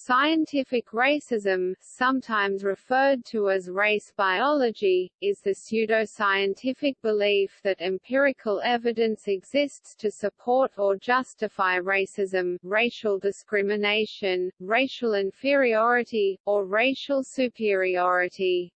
Scientific racism, sometimes referred to as race biology, is the pseudoscientific belief that empirical evidence exists to support or justify racism, racial discrimination, racial inferiority, or racial superiority.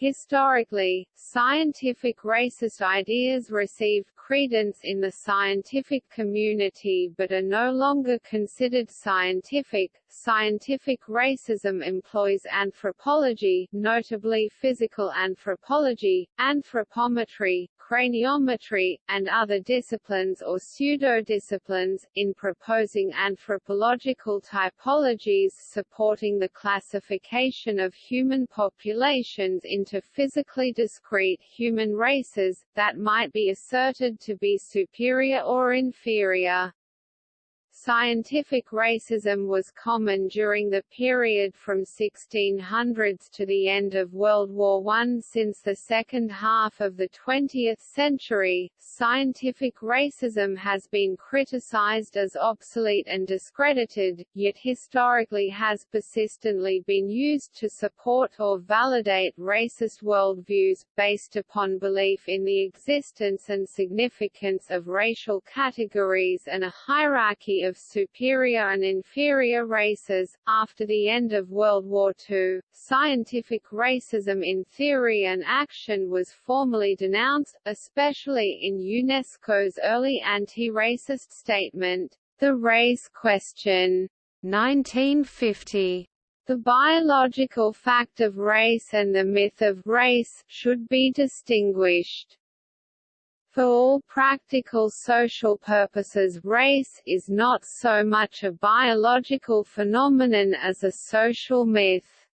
Historically, scientific racist ideas received credence in the scientific community but are no longer considered scientific. Scientific racism employs anthropology, notably physical anthropology, anthropometry, craniometry, and other disciplines or pseudo-disciplines, in proposing anthropological typologies supporting the classification of human populations into physically discrete human races, that might be asserted to be superior or inferior. Scientific racism was common during the period from 1600s to the end of World War I. Since the second half of the 20th century, scientific racism has been criticized as obsolete and discredited, yet historically has persistently been used to support or validate racist worldviews, based upon belief in the existence and significance of racial categories and a hierarchy of superior and inferior races. After the end of World War II, scientific racism in theory and action was formally denounced, especially in UNESCO's early anti-racist statement, The Race Question, 1950. The biological fact of race and the myth of race should be distinguished. For all practical social purposes race is not so much a biological phenomenon as a social myth.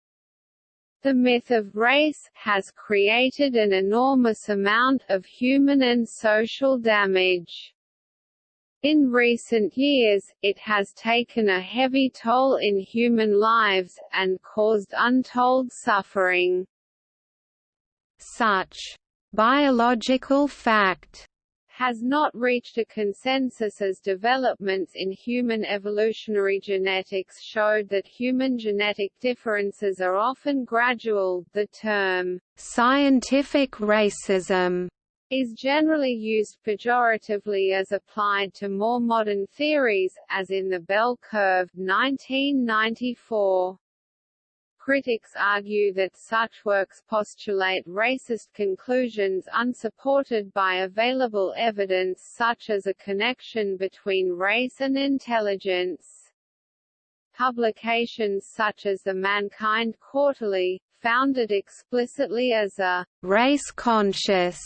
The myth of race has created an enormous amount of human and social damage. In recent years, it has taken a heavy toll in human lives, and caused untold suffering. Such biological fact has not reached a consensus as developments in human evolutionary genetics showed that human genetic differences are often gradual. The term scientific racism is generally used pejoratively as applied to more modern theories, as in the Bell Curve 1994. Critics argue that such works postulate racist conclusions unsupported by available evidence such as a connection between race and intelligence. Publications such as the Mankind Quarterly, founded explicitly as a race-conscious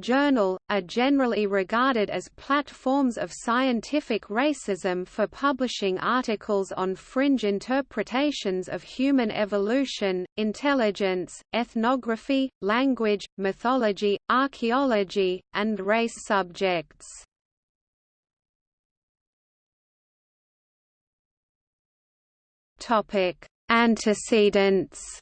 journal, are generally regarded as platforms of scientific racism for publishing articles on fringe interpretations of human evolution, intelligence, ethnography, language, mythology, archaeology, and race subjects. Antecedents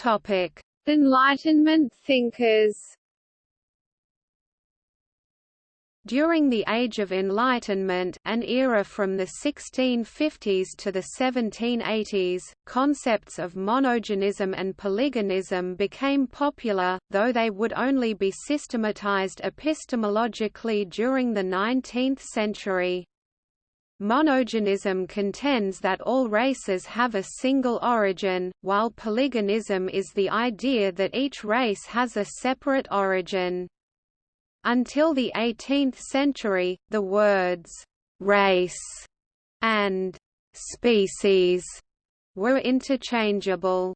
Topic: Enlightenment thinkers. During the Age of Enlightenment an era from the 1650s to the 1780s, concepts of monogenism and polygenism became popular, though they would only be systematized epistemologically during the 19th century. Monogenism contends that all races have a single origin, while polygenism is the idea that each race has a separate origin. Until the 18th century, the words «race» and «species» were interchangeable.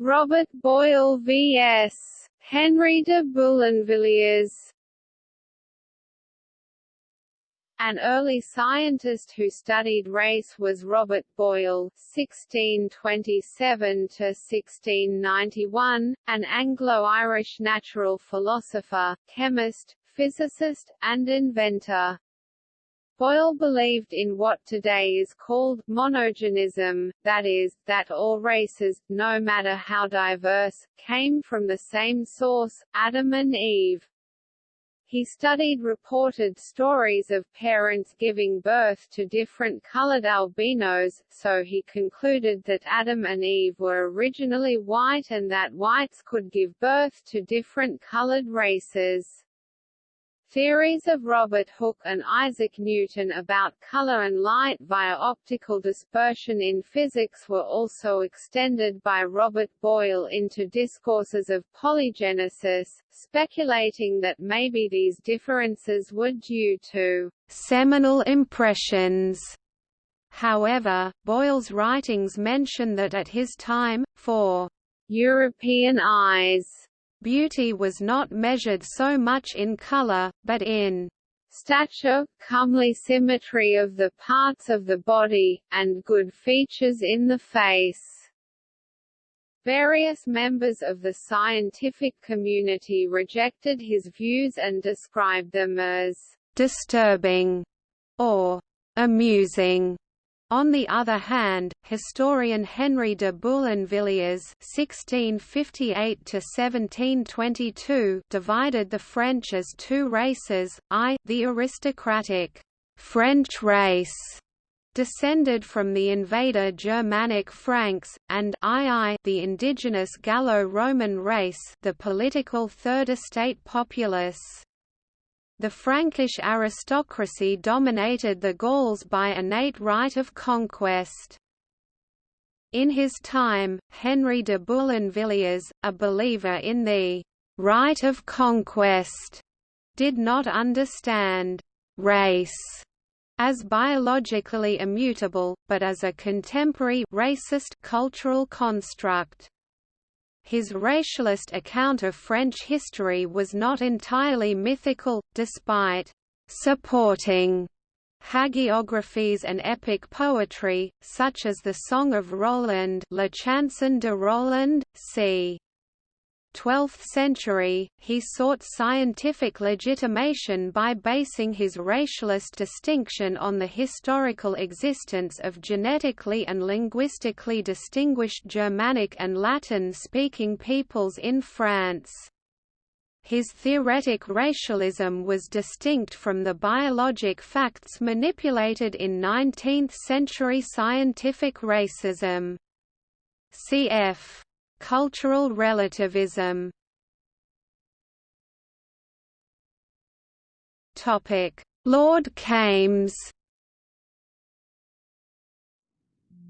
Robert Boyle vs. Henry de Boulainvilliers An early scientist who studied race was Robert Boyle (1627–1691), an Anglo-Irish natural philosopher, chemist, physicist, and inventor. Boyle believed in what today is called monogenism, that is, that all races, no matter how diverse, came from the same source, Adam and Eve. He studied reported stories of parents giving birth to different colored albinos, so he concluded that Adam and Eve were originally white and that whites could give birth to different colored races. Theories of Robert Hooke and Isaac Newton about color and light via optical dispersion in physics were also extended by Robert Boyle into discourses of polygenesis, speculating that maybe these differences were due to seminal impressions. However, Boyle's writings mention that at his time, for European eyes, Beauty was not measured so much in color, but in stature, comely symmetry of the parts of the body, and good features in the face. Various members of the scientific community rejected his views and described them as disturbing or amusing. On the other hand, historian Henry de Boulainvilliers (1658–1722) divided the French as two races: I, the aristocratic French race, descended from the invader Germanic Franks, and II, the indigenous Gallo-Roman race, the political Third Estate populace. The Frankish aristocracy dominated the Gauls by innate right of conquest. In his time, Henry de Boulainvilliers, a believer in the right of conquest, did not understand race as biologically immutable, but as a contemporary racist cultural construct. His racialist account of French history was not entirely mythical, despite supporting hagiographies and epic poetry, such as the Song of Roland La Chanson de Roland, c. 12th century, he sought scientific legitimation by basing his racialist distinction on the historical existence of genetically and linguistically distinguished Germanic and Latin-speaking peoples in France. His theoretic racialism was distinct from the biologic facts manipulated in 19th-century scientific racism. Cf. Cultural relativism Lord Kames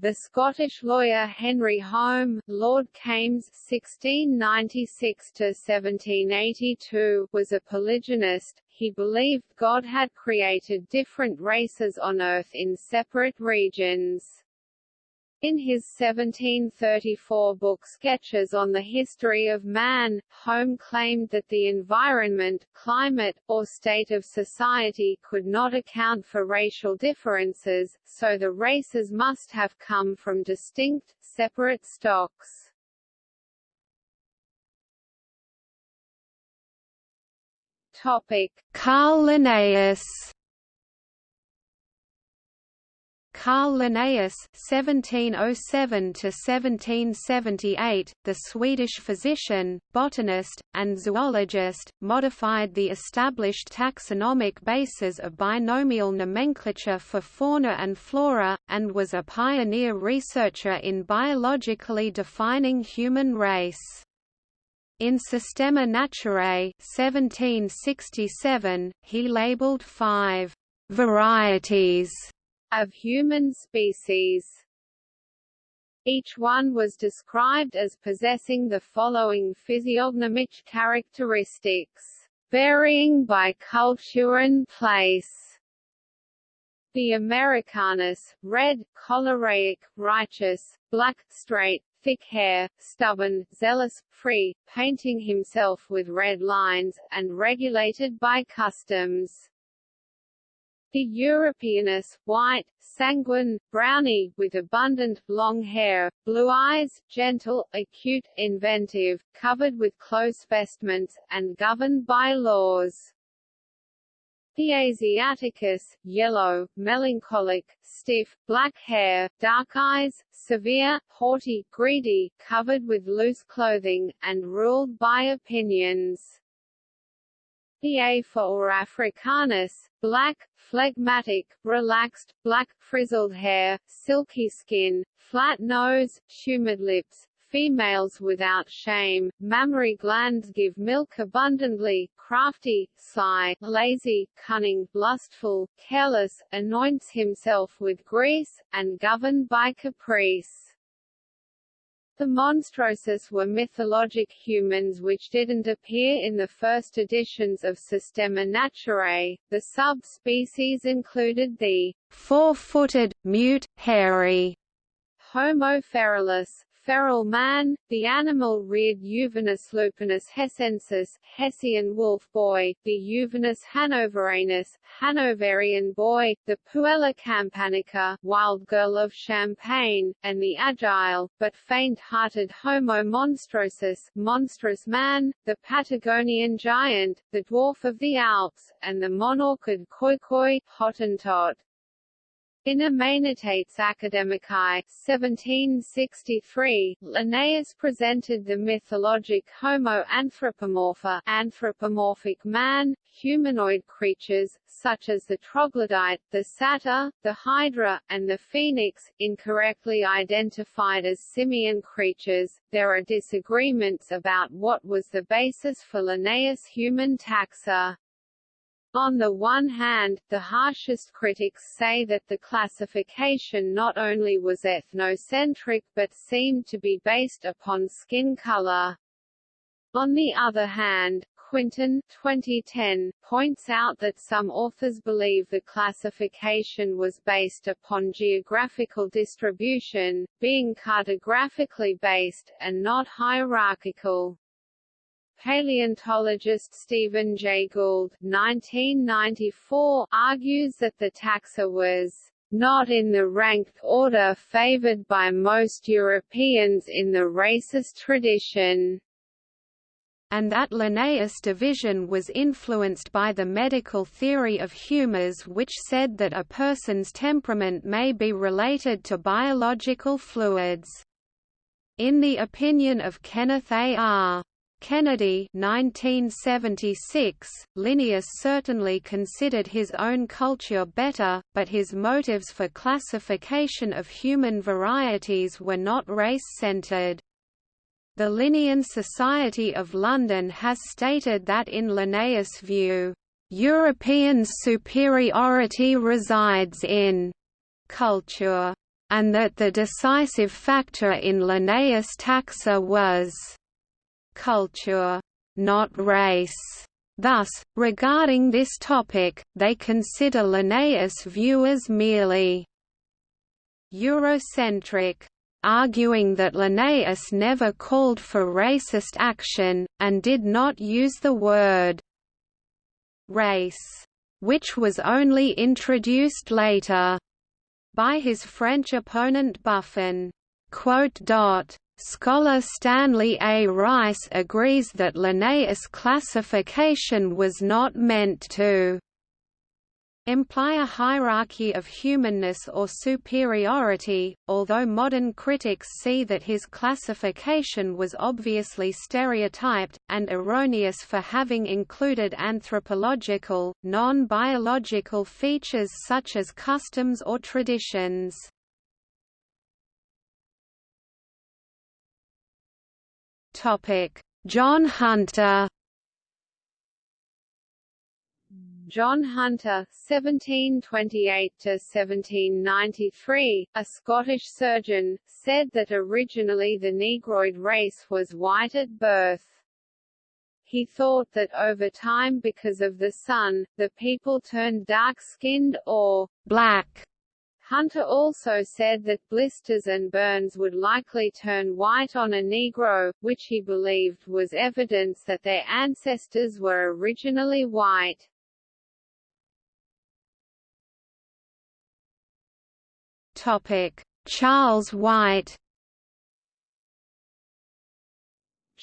The Scottish lawyer Henry Home, Lord Kames (1696–1782), was a polygenist. He believed God had created different races on Earth in separate regions. In his 1734 book Sketches on the History of Man, Home claimed that the environment, climate, or state of society could not account for racial differences, so the races must have come from distinct, separate stocks. Topic: Carl Linnaeus Carl Linnaeus (1707–1778), the Swedish physician, botanist, and zoologist, modified the established taxonomic bases of binomial nomenclature for fauna and flora, and was a pioneer researcher in biologically defining human race. In Systema Naturae 1767, he labeled five varieties of human species. Each one was described as possessing the following physiognomic characteristics, varying by culture and place. The Americanus, red, choleric, righteous, black, straight, thick hair, stubborn, zealous, free, painting himself with red lines, and regulated by customs. The Europeanus, white, sanguine, brownie, with abundant, long hair, blue eyes, gentle, acute, inventive, covered with close vestments, and governed by laws. The Asiaticus, yellow, melancholic, stiff, black hair, dark eyes, severe, haughty, greedy, covered with loose clothing, and ruled by opinions. The Afer or Africanus, black, phlegmatic, relaxed, black, frizzled hair, silky skin, flat nose, humid lips, females without shame, mammary glands give milk abundantly, crafty, sly, lazy, cunning, lustful, careless, anoints himself with grease, and governed by caprice. The Monstrosus were mythologic humans which didn't appear in the first editions of Systema Naturae. The subspecies included the four-footed, mute, hairy Homo feralis, feral man, the animal-reared Juvenis lupinus hessensis, Hessian wolf boy, the Juvenis hannoveranus, Hanoverian boy, the Puella campanica, wild girl of Champagne, and the agile, but faint-hearted Homo monstrosus, monstrous man, the Patagonian giant, the dwarf of the Alps, and the monorchid Khoikhoi, Hottentot. In Amoenitates Academicae 1763, Linnaeus presented the mythologic Homo anthropomorpha anthropomorphic man, humanoid creatures, such as the troglodyte, the satyr, the hydra, and the phoenix, incorrectly identified as simian creatures. There are disagreements about what was the basis for Linnaeus' human taxa. On the one hand, the harshest critics say that the classification not only was ethnocentric but seemed to be based upon skin color. On the other hand, Quintyn 2010, points out that some authors believe the classification was based upon geographical distribution, being cartographically based, and not hierarchical. Paleontologist Stephen Jay Gould 1994, argues that the taxa was not in the ranked order favored by most Europeans in the racist tradition and that Linnaeus' division was influenced by the medical theory of humours which said that a person's temperament may be related to biological fluids. In the opinion of Kenneth A. R. Kennedy 1976, Linnaeus certainly considered his own culture better, but his motives for classification of human varieties were not race-centered. The Linnean Society of London has stated that in Linnaeus' view, "...European superiority resides in culture", and that the decisive factor in Linnaeus' taxa was culture, not race. Thus, regarding this topic, they consider Linnaeus' view as merely Eurocentric, arguing that Linnaeus never called for racist action, and did not use the word race, which was only introduced later by his French opponent Buffon. Scholar Stanley A. Rice agrees that Linnaeus' classification was not meant to imply a hierarchy of humanness or superiority, although modern critics see that his classification was obviously stereotyped, and erroneous for having included anthropological, non-biological features such as customs or traditions. John Hunter. John Hunter (1728–1793), a Scottish surgeon, said that originally the Negroid race was white at birth. He thought that over time because of the sun, the people turned dark-skinned or black Hunter also said that blisters and burns would likely turn white on a Negro, which he believed was evidence that their ancestors were originally white. Topic: Charles White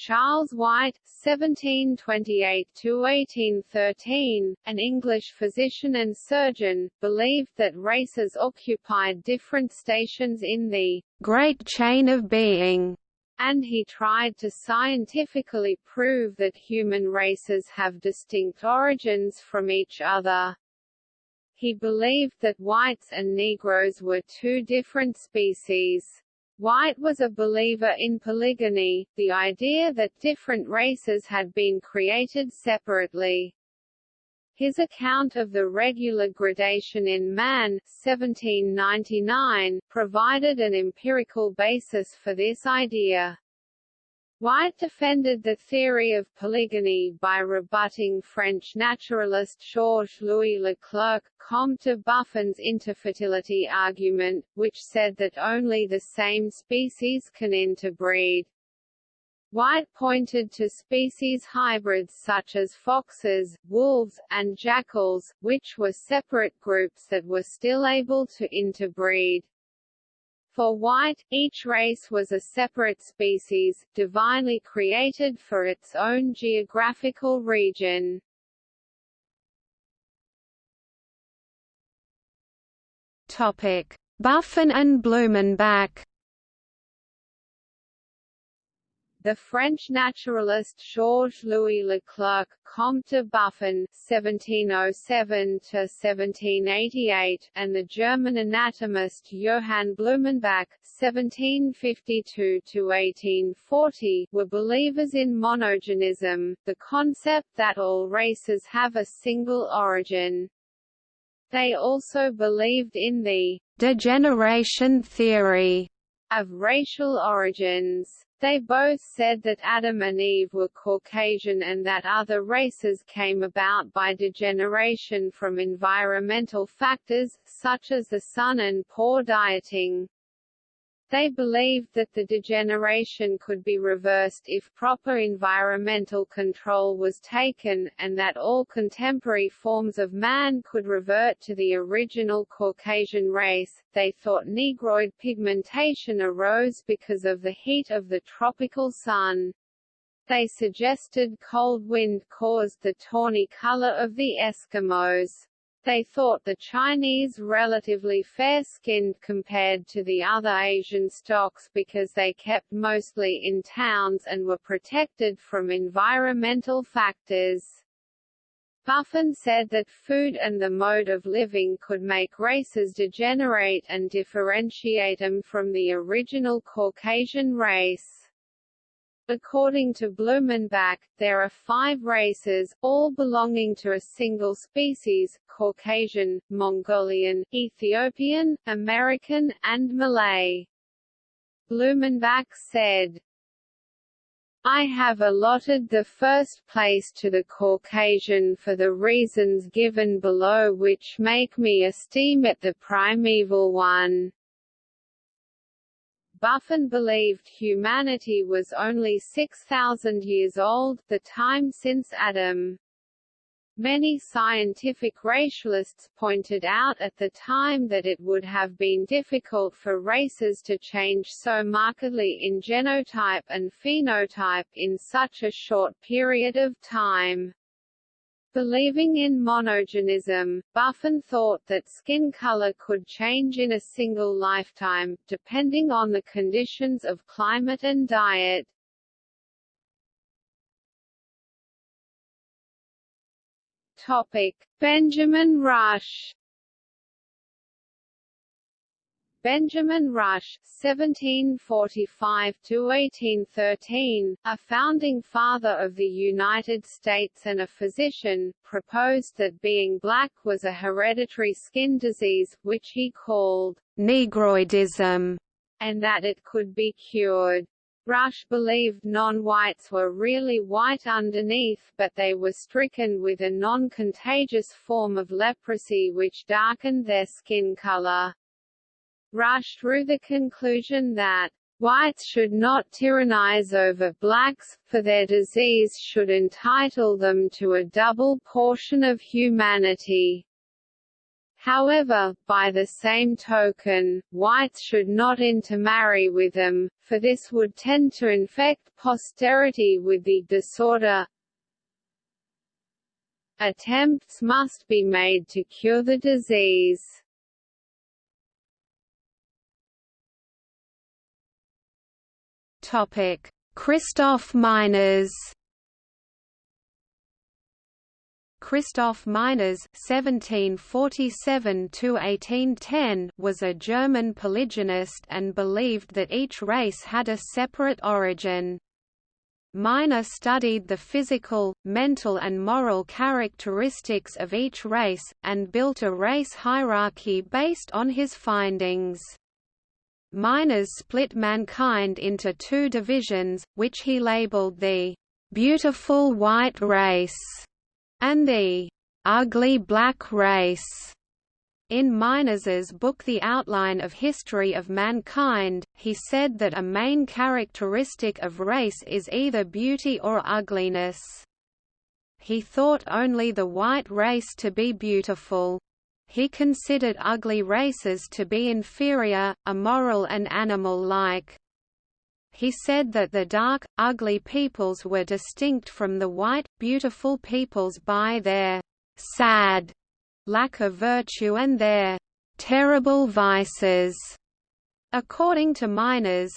Charles White (1728–1813), an English physician and surgeon, believed that races occupied different stations in the great chain of being and he tried to scientifically prove that human races have distinct origins from each other. He believed that whites and Negroes were two different species. White was a believer in polygeny, the idea that different races had been created separately. His account of the regular gradation in man 1799, provided an empirical basis for this idea. White defended the theory of polygeny by rebutting French naturalist Georges-Louis Leclerc, Comte de Buffon's interfertility argument, which said that only the same species can interbreed. White pointed to species hybrids such as foxes, wolves, and jackals, which were separate groups that were still able to interbreed. For White, each race was a separate species, divinely created for its own geographical region. Buffon and Blumenbach The French naturalist Georges-Louis Leclerc, Comte de Buffon (1707–1788), and the German anatomist Johann Blumenbach (1752–1840) were believers in monogenism, the concept that all races have a single origin. They also believed in the degeneration theory of racial origins. They both said that Adam and Eve were Caucasian and that other races came about by degeneration from environmental factors, such as the sun and poor dieting. They believed that the degeneration could be reversed if proper environmental control was taken, and that all contemporary forms of man could revert to the original Caucasian race. They thought negroid pigmentation arose because of the heat of the tropical sun. They suggested cold wind caused the tawny color of the Eskimos. They thought the Chinese relatively fair-skinned compared to the other Asian stocks because they kept mostly in towns and were protected from environmental factors. Buffon said that food and the mode of living could make races degenerate and differentiate them from the original Caucasian race. According to Blumenbach, there are five races, all belonging to a single species, Caucasian, Mongolian, Ethiopian, American, and Malay. Blumenbach said, I have allotted the first place to the Caucasian for the reasons given below which make me esteem it the primeval one. Buffon believed humanity was only 6,000 years old, the time since Adam. Many scientific racialists pointed out at the time that it would have been difficult for races to change so markedly in genotype and phenotype in such a short period of time. Believing in monogenism, Buffon thought that skin color could change in a single lifetime, depending on the conditions of climate and diet. Topic: Benjamin Rush Benjamin Rush (1745–1813), a founding father of the United States and a physician, proposed that being black was a hereditary skin disease, which he called negroidism, and that it could be cured. Rush believed non-whites were really white underneath, but they were stricken with a non-contagious form of leprosy which darkened their skin color. Rush drew the conclusion that whites should not tyrannize over blacks, for their disease should entitle them to a double portion of humanity. However, by the same token, whites should not intermarry with them, for this would tend to infect posterity with the disorder. Attempts must be made to cure the disease. Topic: Christoph Meiners Christoph Meiners (1747–1810) was a German polygenist and believed that each race had a separate origin. Meiners studied the physical, mental and moral characteristics of each race, and built a race hierarchy based on his findings. Meiners split mankind into two divisions, which he labeled the "beautiful white race" and the ugly black race. In Meiners's book The Outline of History of Mankind, he said that a main characteristic of race is either beauty or ugliness. He thought only the white race to be beautiful. He considered ugly races to be inferior, immoral and animal-like. He said that the dark, ugly peoples were distinct from the white, beautiful peoples by their sad lack of virtue and their terrible vices. According to Meiners,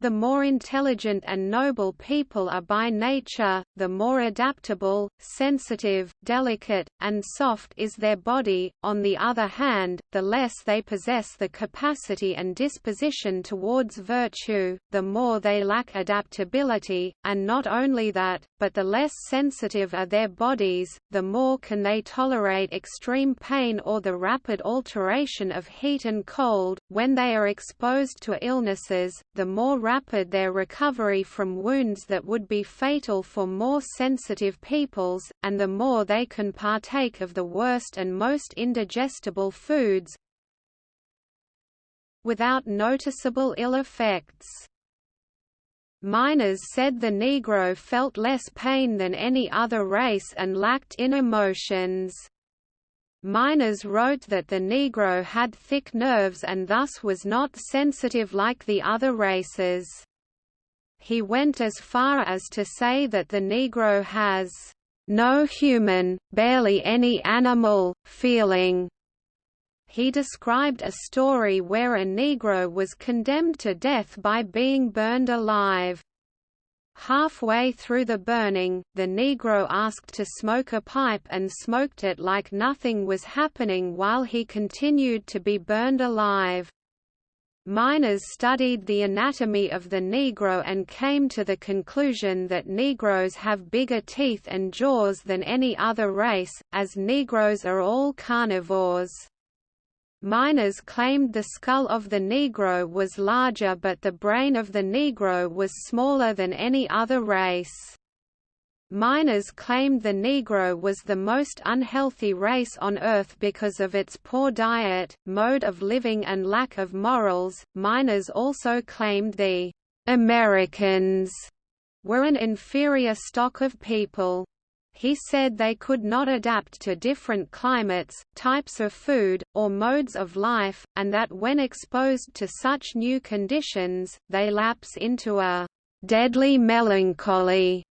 the more intelligent and noble people are by nature, the more adaptable, sensitive, delicate, and soft is their body, on the other hand, the less they possess the capacity and disposition towards virtue, the more they lack adaptability, and not only that, but the less sensitive are their bodies, the more can they tolerate extreme pain or the rapid alteration of heat and cold, when they are exposed to illnesses, the more rapid their recovery from wounds that would be fatal for more sensitive peoples, and the more they can partake of the worst and most indigestible foods without noticeable ill effects. Meiners said the Negro felt less pain than any other race and lacked in emotions. Meiners wrote that the Negro had thick nerves and thus was not sensitive like the other races. He went as far as to say that the Negro has no human, barely any animal, feeling. He described a story where a Negro was condemned to death by being burned alive. Halfway through the burning, the Negro asked to smoke a pipe and smoked it like nothing was happening while he continued to be burned alive. Meiners studied the anatomy of the Negro and came to the conclusion that Negroes have bigger teeth and jaws than any other race, as Negroes are all carnivores. Meiners claimed the skull of the Negro was larger but the brain of the Negro was smaller than any other race. Meiners claimed the Negro was the most unhealthy race on Earth because of its poor diet, mode of living and lack of morals. Meiners also claimed the Americans were an inferior stock of people. He said they could not adapt to different climates, types of food, or modes of life, and that when exposed to such new conditions, they lapse into a deadly melancholy.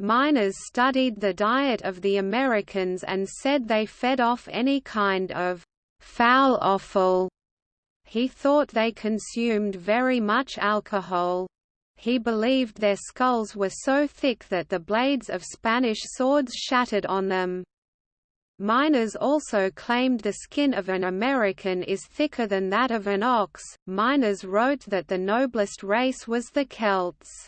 Meiners studied the diet of the Americans and said they fed off any kind of foul offal. He thought they consumed very much alcohol. He believed their skulls were so thick that the blades of Spanish swords shattered on them. Meiners also claimed the skin of an American is thicker than that of an ox. Meiners wrote that the noblest race was the Celts.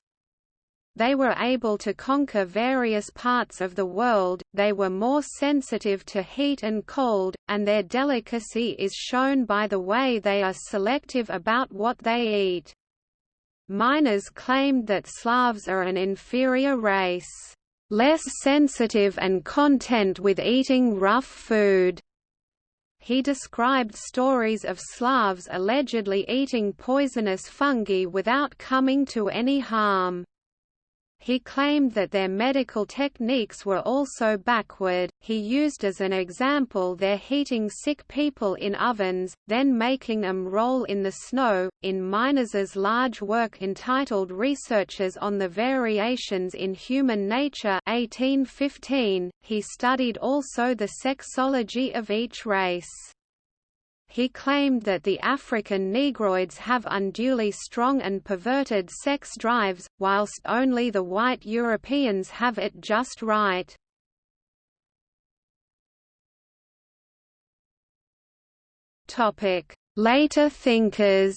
They were able to conquer various parts of the world, they were more sensitive to heat and cold, and their delicacy is shown by the way they are selective about what they eat. Meiners claimed that Slavs are an inferior race, less sensitive and content with eating rough food. He described stories of Slavs allegedly eating poisonous fungi without coming to any harm. He claimed that their medical techniques were also backward. He used as an example their heating sick people in ovens, then making them roll in the snow. In Meiners's large work entitled Researches on the Variations in Human Nature 1815, he studied also the sexology of each race. He claimed that the African Negroids have unduly strong and perverted sex drives, whilst only the white Europeans have it just right. Later thinkers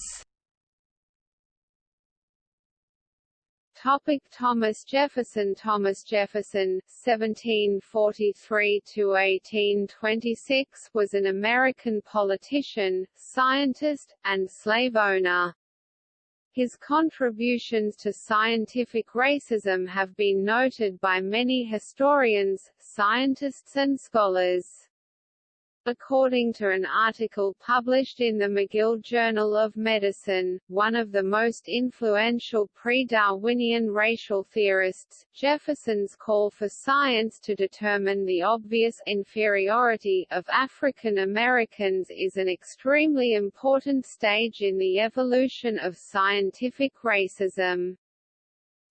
Topic Thomas Jefferson Thomas Jefferson (1743–1826) was an American politician, scientist, and slave owner. His contributions to scientific racism have been noted by many historians, scientists and scholars. According to an article published in the McGill Journal of Medicine, one of the most influential pre-Darwinian racial theorists, Jefferson's call for science to determine the obvious inferiority of African Americans is an extremely important stage in the evolution of scientific racism.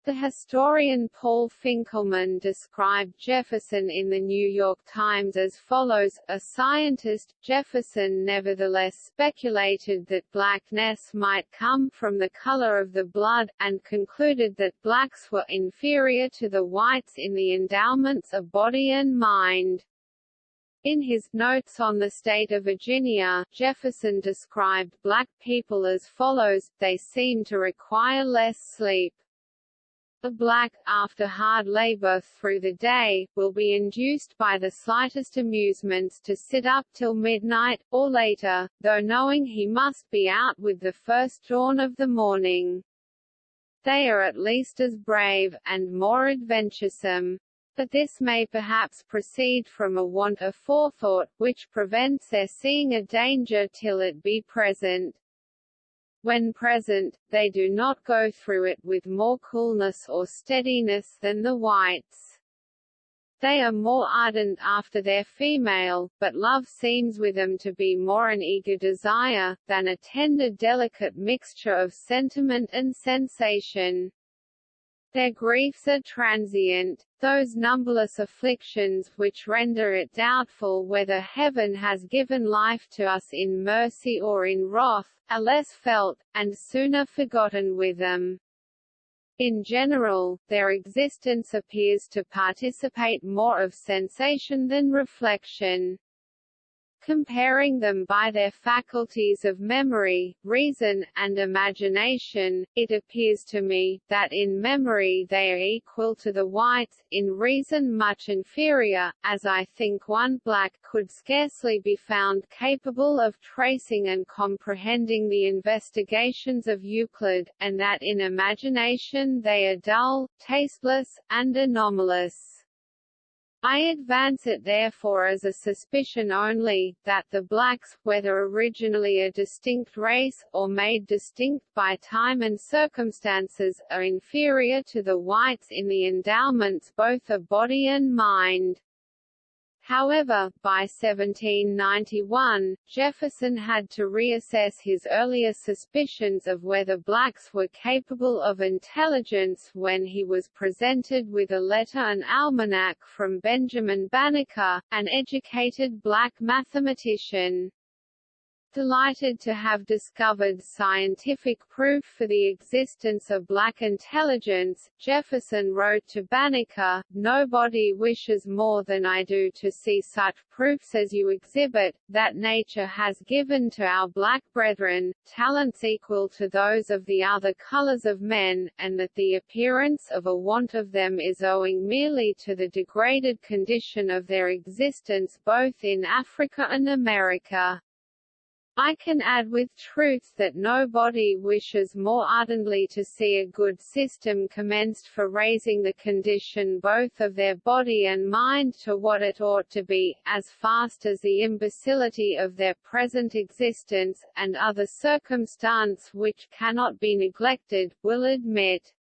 The historian Paul Finkelman described Jefferson in the New York Times as follows, a scientist, Jefferson nevertheless speculated that blackness might come from the color of the blood, and concluded that blacks were inferior to the whites in the endowments of body and mind. In his Notes on the State of Virginia, Jefferson described black people as follows, they seem to require less sleep. The black, after hard labor through the day, will be induced by the slightest amusements to sit up till midnight, or later, though knowing he must be out with the first dawn of the morning. They are at least as brave, and more adventuresome. But this may perhaps proceed from a want of forethought, which prevents their seeing a danger till it be present. When present, they do not go through it with more coolness or steadiness than the whites. They are more ardent after their female, but love seems with them to be more an eager desire, than a tender delicate mixture of sentiment and sensation. Their griefs are transient, those numberless afflictions which render it doubtful whether heaven has given life to us in mercy or in wrath, are less felt, and sooner forgotten with them. In general, their existence appears to participate more of sensation than reflection comparing them by their faculties of memory, reason, and imagination, it appears to me, that in memory they are equal to the whites, in reason much inferior, as I think one black could scarcely be found capable of tracing and comprehending the investigations of Euclid, and that in imagination they are dull, tasteless, and anomalous. I advance it therefore as a suspicion only, that the blacks, whether originally a distinct race, or made distinct by time and circumstances, are inferior to the whites in the endowments both of body and mind. However, by 1791, Jefferson had to reassess his earlier suspicions of whether blacks were capable of intelligence when he was presented with a letter and almanac from Benjamin Banneker, an educated black mathematician. Delighted to have discovered scientific proof for the existence of black intelligence, Jefferson wrote to Banneker, Nobody wishes more than I do to see such proofs as you exhibit, that nature has given to our black brethren, talents equal to those of the other colors of men, and that the appearance of a want of them is owing merely to the degraded condition of their existence both in Africa and America. I can add with truth that nobody wishes more ardently to see a good system commenced for raising the condition both of their body and mind to what it ought to be, as fast as the imbecility of their present existence, and other circumstance which cannot be neglected, will admit.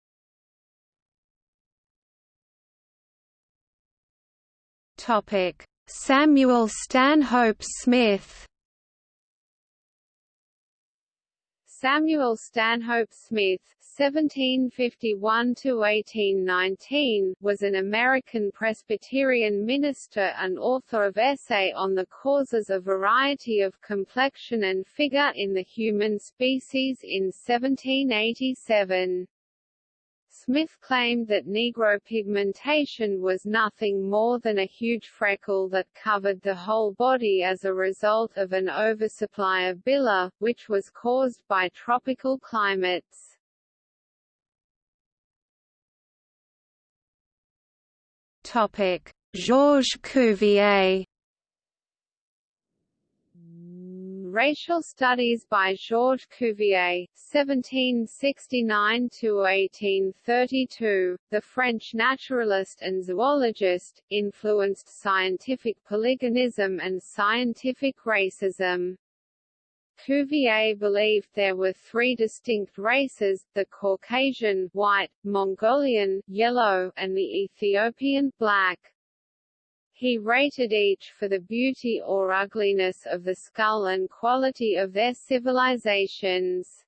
Topic. Samuel Stanhope Smith Samuel Stanhope Smith (1751–1819) was an American Presbyterian minister and author of essay on the causes of variety of complexion and figure in the human species in 1787. Smith claimed that Negro pigmentation was nothing more than a huge freckle that covered the whole body as a result of an oversupply of bile, which was caused by tropical climates. Georges Cuvier Racial Studies by Georges Cuvier, 1769–1832, the French naturalist and zoologist, influenced scientific polygenism and scientific racism. Cuvier believed there were three distinct races, the Caucasian white, Mongolian yellow, and the Ethiopian black. He rated each for the beauty or ugliness of the skull and quality of their civilizations.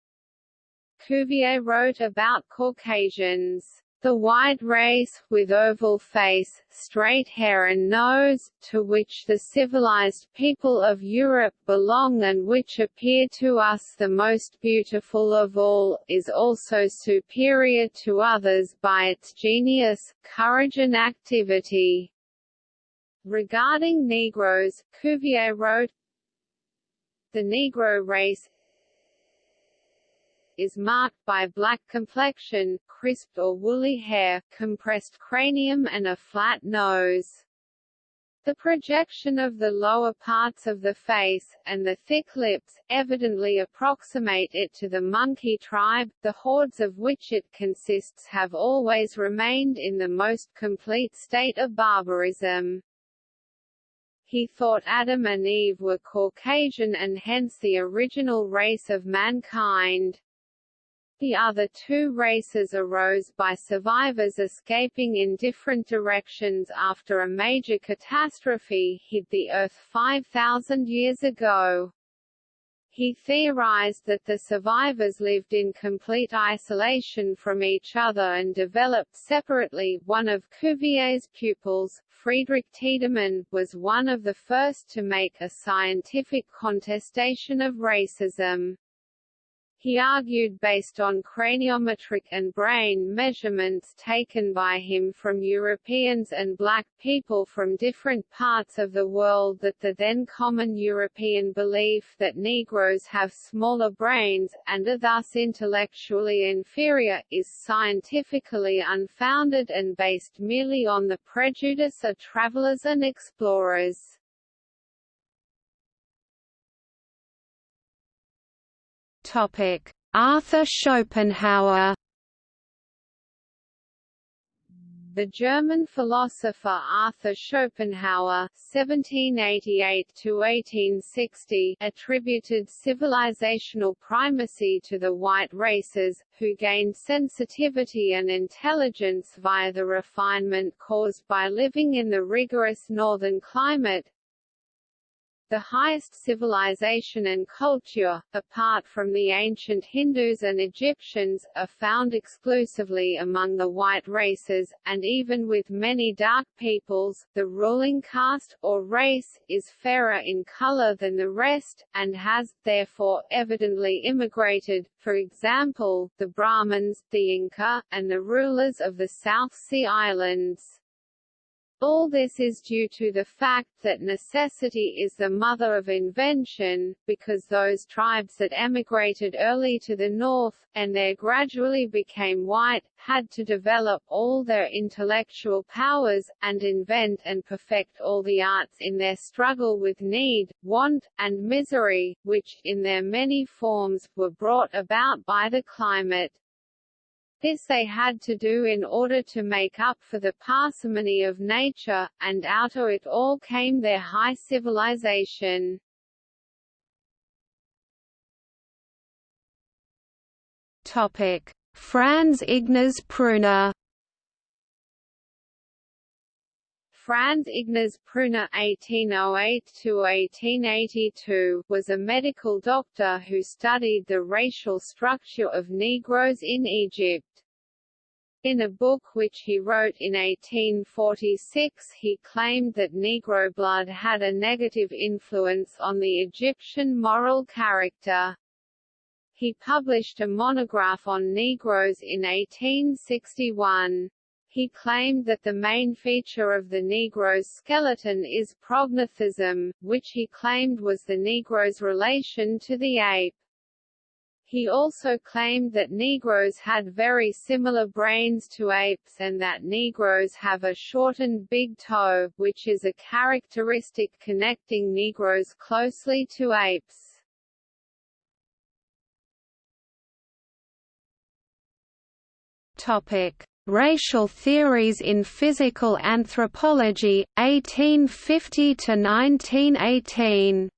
Cuvier wrote about Caucasians. The white race, with oval face, straight hair and nose, to which the civilized people of Europe belong and which appear to us the most beautiful of all, is also superior to others by its genius, courage and activity. Regarding Negroes, Cuvier wrote, The Negro race is marked by black complexion, crisp or woolly hair, compressed cranium and a flat nose. The projection of the lower parts of the face, and the thick lips, evidently approximate it to the monkey tribe, the hordes of which it consists have always remained in the most complete state of barbarism. He thought Adam and Eve were Caucasian and hence the original race of mankind. The other two races arose by survivors escaping in different directions after a major catastrophe hit the Earth 5,000 years ago. He theorized that the survivors lived in complete isolation from each other and developed separately. One of Cuvier's pupils, Friedrich Tiedemann, was one of the first to make a scientific contestation of racism. He argued based on craniometric and brain measurements taken by him from Europeans and black people from different parts of the world that the then common European belief that Negroes have smaller brains, and are thus intellectually inferior, is scientifically unfounded and based merely on the prejudice of travelers and explorers. Topic: Arthur Schopenhauer. The German philosopher Arthur Schopenhauer (1788–1860) attributed civilizational primacy to the white races, who gained sensitivity and intelligence via the refinement caused by living in the rigorous northern climate, the highest civilization and culture, apart from the ancient Hindus and Egyptians, are found exclusively among the white races, and even with many dark peoples, the ruling caste, or race, is fairer in color than the rest, and has, therefore, evidently immigrated, for example, the Brahmins, the Inca, and the rulers of the South Sea Islands. All this is due to the fact that necessity is the mother of invention, because those tribes that emigrated early to the north, and there gradually became white, had to develop all their intellectual powers, and invent and perfect all the arts in their struggle with need, want, and misery, which, in their many forms, were brought about by the climate. This they had to do in order to make up for the parsimony of nature, and out of it all came their high civilization. Topic: Franz Ignaz Pruner Franz Ignaz Pruner (1808–1882) was a medical doctor who studied the racial structure of Negroes in Egypt. In a book which he wrote in 1846 he claimed that Negro blood had a negative influence on the Egyptian moral character. He published a monograph on Negroes in 1861. He claimed that the main feature of the Negro's skeleton is prognathism, which he claimed was the Negro's relation to the ape. He also claimed that Negroes had very similar brains to apes and that Negroes have a shortened big toe, which is a characteristic connecting Negroes closely to apes. Topic: Racial Theories in Physical Anthropology, 1850 to 1918.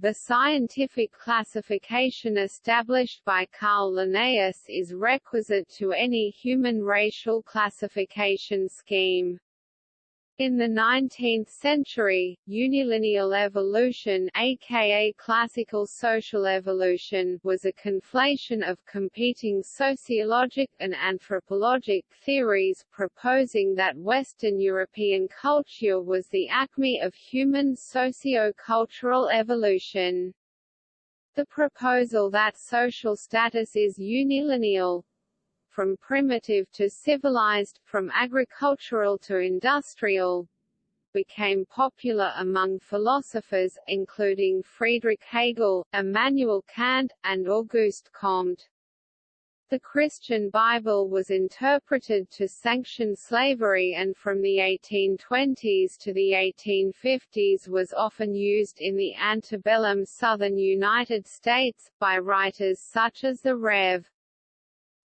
The scientific classification established by Carl Linnaeus is requisite to any human racial classification scheme. In the 19th century, unilineal evolution aka classical social evolution was a conflation of competing sociologic and anthropologic theories proposing that Western European culture was the acme of human socio-cultural evolution. The proposal that social status is unilineal, from primitive to civilized, from agricultural to industrial, became popular among philosophers, including Friedrich Hegel, Immanuel Kant, and Auguste Comte. The Christian Bible was interpreted to sanction slavery and from the 1820s to the 1850s was often used in the antebellum southern United States, by writers such as the Rev.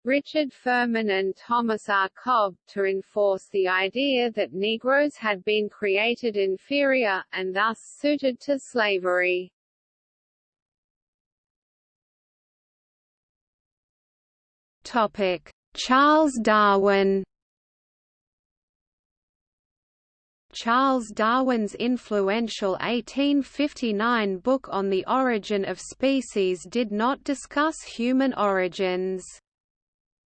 Richard Furman and Thomas R. Cobb, to enforce the idea that Negroes had been created inferior, and thus suited to slavery. Topic. Charles Darwin Charles Darwin's influential 1859 book on the origin of species did not discuss human origins.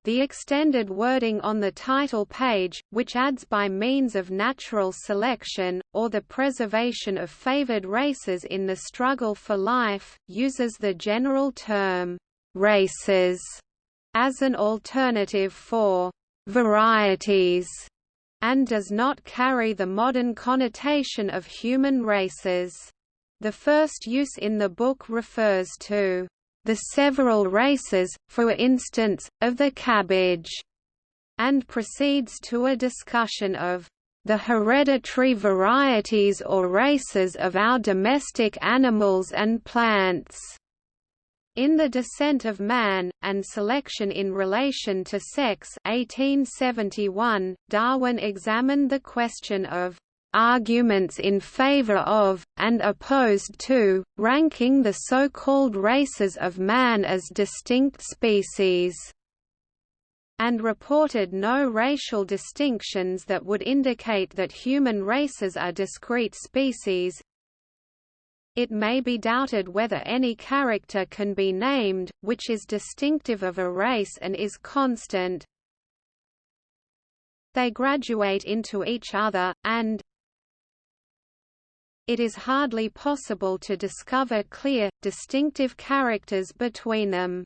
The extended wording on the title page, which adds by means of natural selection, or the preservation of favored races in the struggle for life, uses the general term, races, as an alternative for varieties, and does not carry the modern connotation of human races. The first use in the book refers to the several races, for instance, of the cabbage, and proceeds to a discussion of the hereditary varieties or races of our domestic animals and plants. In The Descent of Man, and Selection in Relation to Sex 1871, Darwin examined the question of arguments in favor of, and opposed to, ranking the so-called races of man as distinct species and reported no racial distinctions that would indicate that human races are discrete species. It may be doubted whether any character can be named, which is distinctive of a race and is constant. They graduate into each other, and, it is hardly possible to discover clear, distinctive characters between them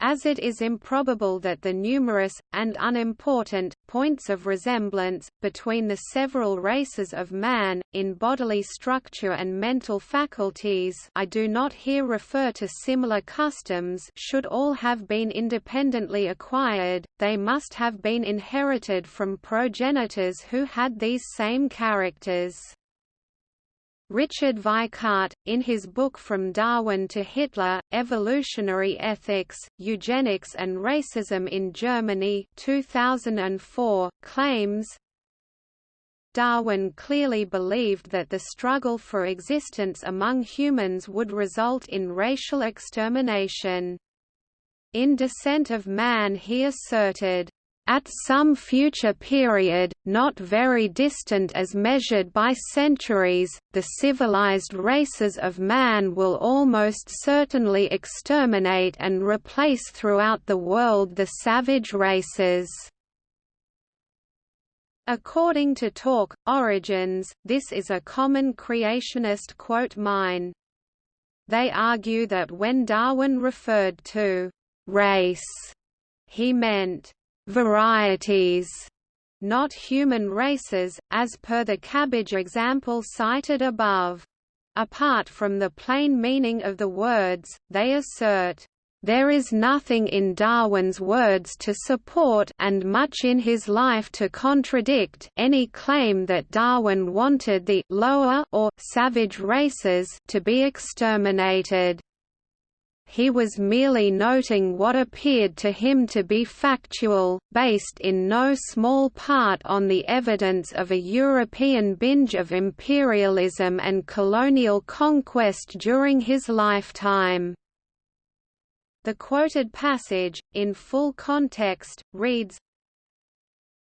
as it is improbable that the numerous, and unimportant, points of resemblance, between the several races of man, in bodily structure and mental faculties I do not here refer to similar customs should all have been independently acquired, they must have been inherited from progenitors who had these same characters. Richard Weikart, in his book From Darwin to Hitler, Evolutionary Ethics, Eugenics and Racism in Germany 2004, claims, Darwin clearly believed that the struggle for existence among humans would result in racial extermination. In Descent of Man he asserted, At some future period, not very distant as measured by centuries, the civilized races of man will almost certainly exterminate and replace throughout the world the savage races. According to Talk, Origins, this is a common creationist quote mine. They argue that when Darwin referred to «race», he meant «varieties», not human races, as per the cabbage example cited above. Apart from the plain meaning of the words, they assert, there is nothing in Darwin's words to support and much in his life to contradict any claim that Darwin wanted the lower or savage races to be exterminated. He was merely noting what appeared to him to be factual, based in no small part on the evidence of a European binge of imperialism and colonial conquest during his lifetime. The quoted passage, in full context, reads,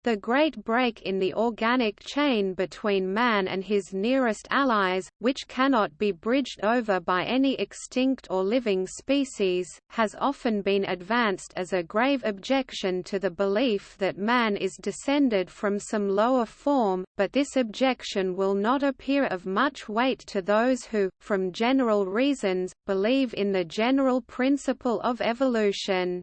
the great break in the organic chain between man and his nearest allies, which cannot be bridged over by any extinct or living species, has often been advanced as a grave objection to the belief that man is descended from some lower form, but this objection will not appear of much weight to those who, from general reasons, believe in the general principle of evolution.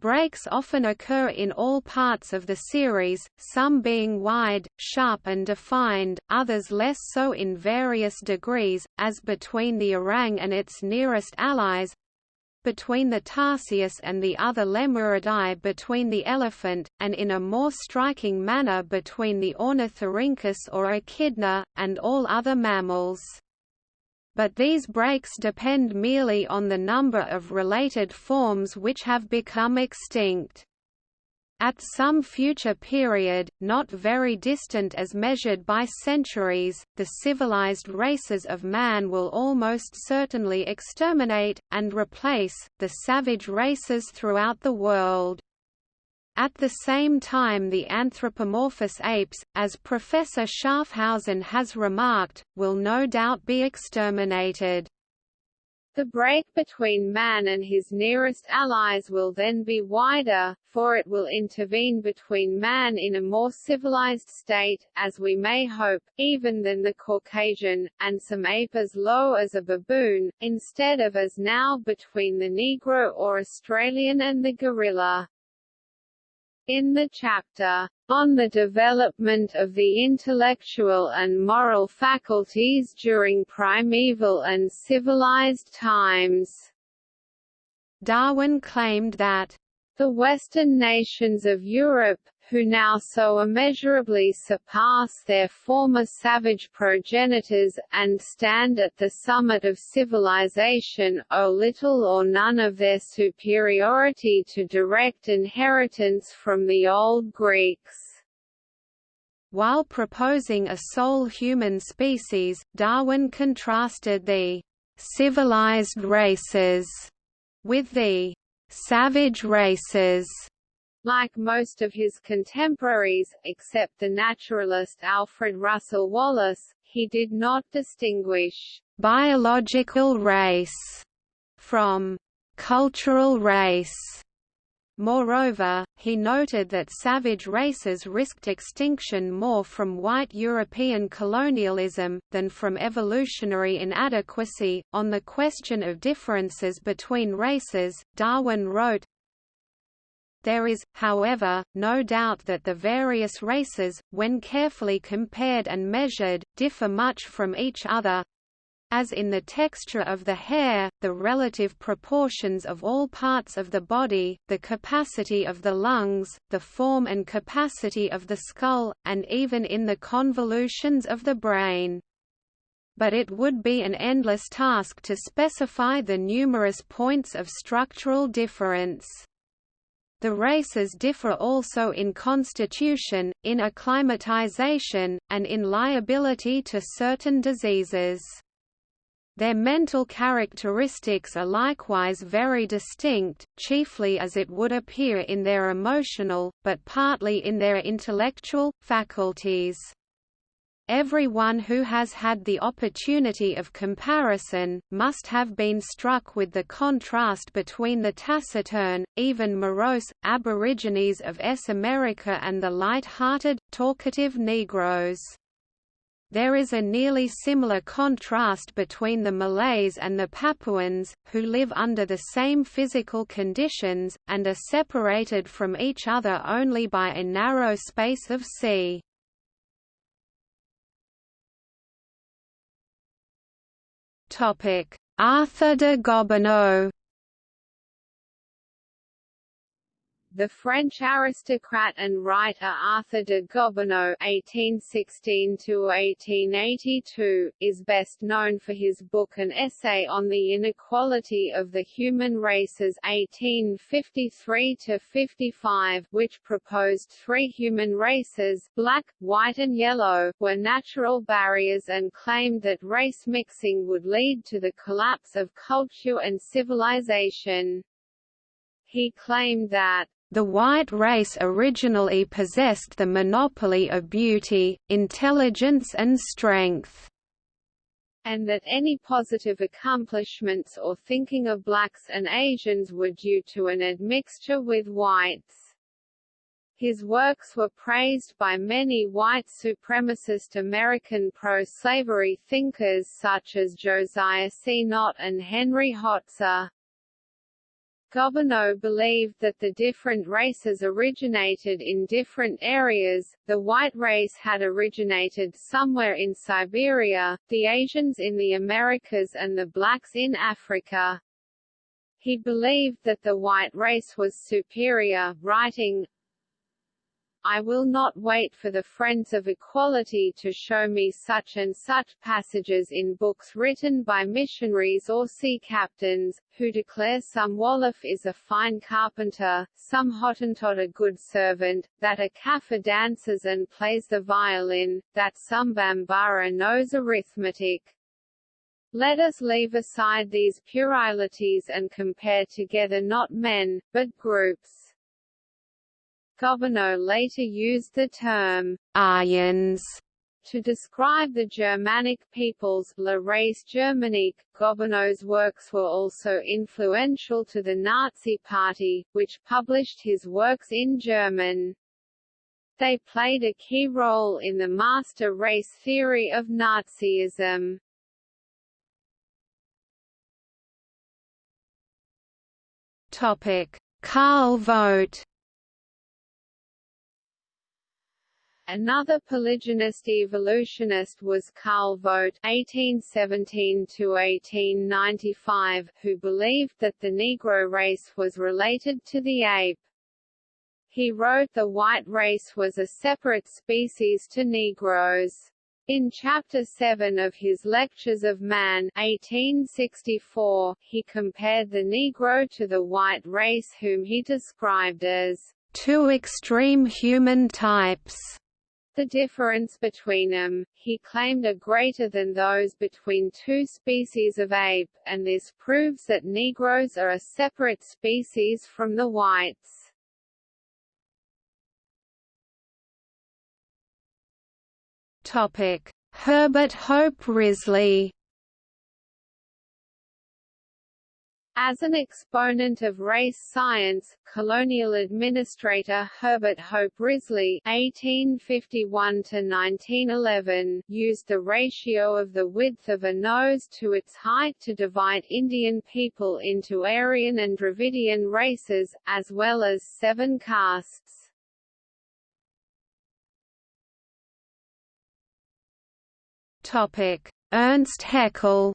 Breaks often occur in all parts of the series, some being wide, sharp and defined, others less so in various degrees, as between the orang and its nearest allies, between the Tarsius and the other Lemuridae between the elephant, and in a more striking manner between the Ornithorhynchus or Echidna, and all other mammals but these breaks depend merely on the number of related forms which have become extinct. At some future period, not very distant as measured by centuries, the civilized races of man will almost certainly exterminate, and replace, the savage races throughout the world. At the same time the anthropomorphous apes, as Professor Schaaffhausen has remarked, will no doubt be exterminated. The break between man and his nearest allies will then be wider, for it will intervene between man in a more civilized state, as we may hope, even than the Caucasian, and some ape as low as a baboon, instead of as now between the Negro or Australian and the gorilla. In the chapter, On the Development of the Intellectual and Moral Faculties During Primeval and Civilized Times, Darwin claimed that the Western nations of Europe, who now so immeasurably surpass their former savage progenitors, and stand at the summit of civilization, owe little or none of their superiority to direct inheritance from the old Greeks. While proposing a sole human species, Darwin contrasted the civilized races with the savage races like most of his contemporaries, except the naturalist Alfred Russel Wallace, he did not distinguish biological race from cultural race. Moreover, he noted that savage races risked extinction more from white European colonialism, than from evolutionary inadequacy. On the question of differences between races, Darwin wrote, there is, however, no doubt that the various races, when carefully compared and measured, differ much from each other, as in the texture of the hair, the relative proportions of all parts of the body, the capacity of the lungs, the form and capacity of the skull, and even in the convolutions of the brain. But it would be an endless task to specify the numerous points of structural difference. The races differ also in constitution, in acclimatization, and in liability to certain diseases. Their mental characteristics are likewise very distinct, chiefly as it would appear in their emotional, but partly in their intellectual, faculties. Everyone who has had the opportunity of comparison, must have been struck with the contrast between the taciturn, even morose, aborigines of S. America and the light-hearted, talkative Negroes. There is a nearly similar contrast between the Malays and the Papuans, who live under the same physical conditions, and are separated from each other only by a narrow space of sea. Arthur de Gobineau The French aristocrat and writer Arthur de Gobineau (1816–1882) is best known for his book An Essay on the Inequality of the Human Races (1853–55), which proposed three human races, black, white and yellow, were natural barriers and claimed that race mixing would lead to the collapse of culture and civilization. He claimed that the white race originally possessed the monopoly of beauty, intelligence and strength and that any positive accomplishments or thinking of blacks and Asians were due to an admixture with whites. His works were praised by many white supremacist American pro-slavery thinkers such as Josiah C. Nott and Henry Hotze. Gobineau believed that the different races originated in different areas, the white race had originated somewhere in Siberia, the Asians in the Americas and the blacks in Africa. He believed that the white race was superior, writing, I will not wait for the friends of equality to show me such and such passages in books written by missionaries or sea captains, who declare some Wolof is a fine carpenter, some Hottentot a good servant, that a Kaffir dances and plays the violin, that some Bambara knows arithmetic. Let us leave aside these puerilities and compare together not men, but groups. Gobineau later used the term Aryans to describe the Germanic peoples La race germanique. Gobineau's works were also influential to the Nazi Party, which published his works in German. They played a key role in the master race theory of Nazism. Topic: Karl Vogt Another polygenist evolutionist was Carl Vogt (1817–1895), who believed that the Negro race was related to the ape. He wrote the white race was a separate species to Negroes. In Chapter 7 of his Lectures of Man 1864, he compared the Negro to the white race whom he described as two extreme human types. The difference between them, he claimed are greater than those between two species of ape, and this proves that Negroes are a separate species from the whites. Topic: Herbert Hope Risley As an exponent of race science, colonial administrator Herbert Hope Risley (1851–1911) used the ratio of the width of a nose to its height to divide Indian people into Aryan and Dravidian races, as well as seven castes. Topic: Ernst Haeckel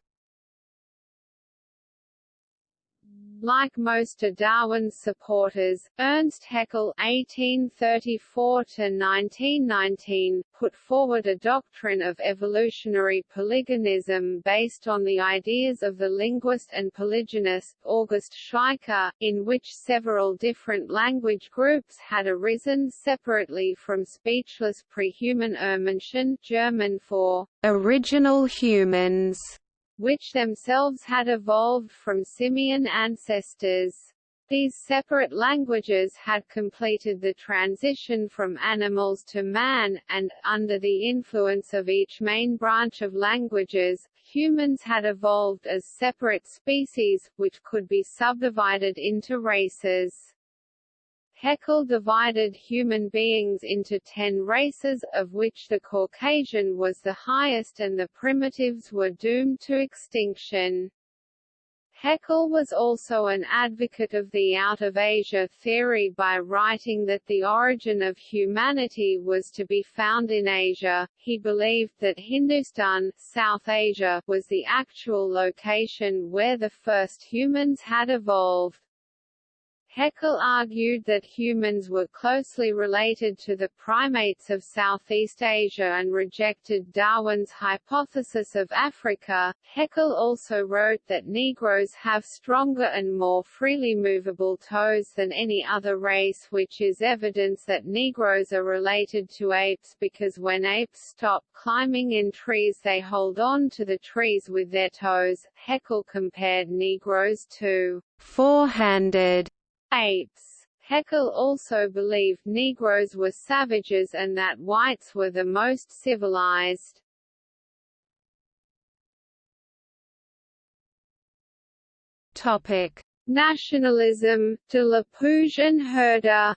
Like most of Darwin's supporters, Ernst Haeckel (1834–1919) put forward a doctrine of evolutionary polygenism based on the ideas of the linguist and polygenist August Schleicher, in which several different language groups had arisen separately from speechless pre-human Urmenschen, German for original humans which themselves had evolved from simian ancestors. These separate languages had completed the transition from animals to man, and, under the influence of each main branch of languages, humans had evolved as separate species, which could be subdivided into races. Haeckel divided human beings into ten races, of which the Caucasian was the highest and the primitives were doomed to extinction. Haeckel was also an advocate of the Out of Asia theory by writing that the origin of humanity was to be found in Asia. He believed that Hindustan, South Asia, was the actual location where the first humans had evolved. Haeckel argued that humans were closely related to the primates of Southeast Asia and rejected Darwin's hypothesis of Africa. Haeckel also wrote that Negroes have stronger and more freely movable toes than any other race which is evidence that Negroes are related to apes because when apes stop climbing in trees they hold on to the trees with their toes. Haeckel compared Negroes to four-handed apes. Haeckel also believed Negroes were savages and that whites were the most civilized. Topic: Nationalism, de la Puig and Herder.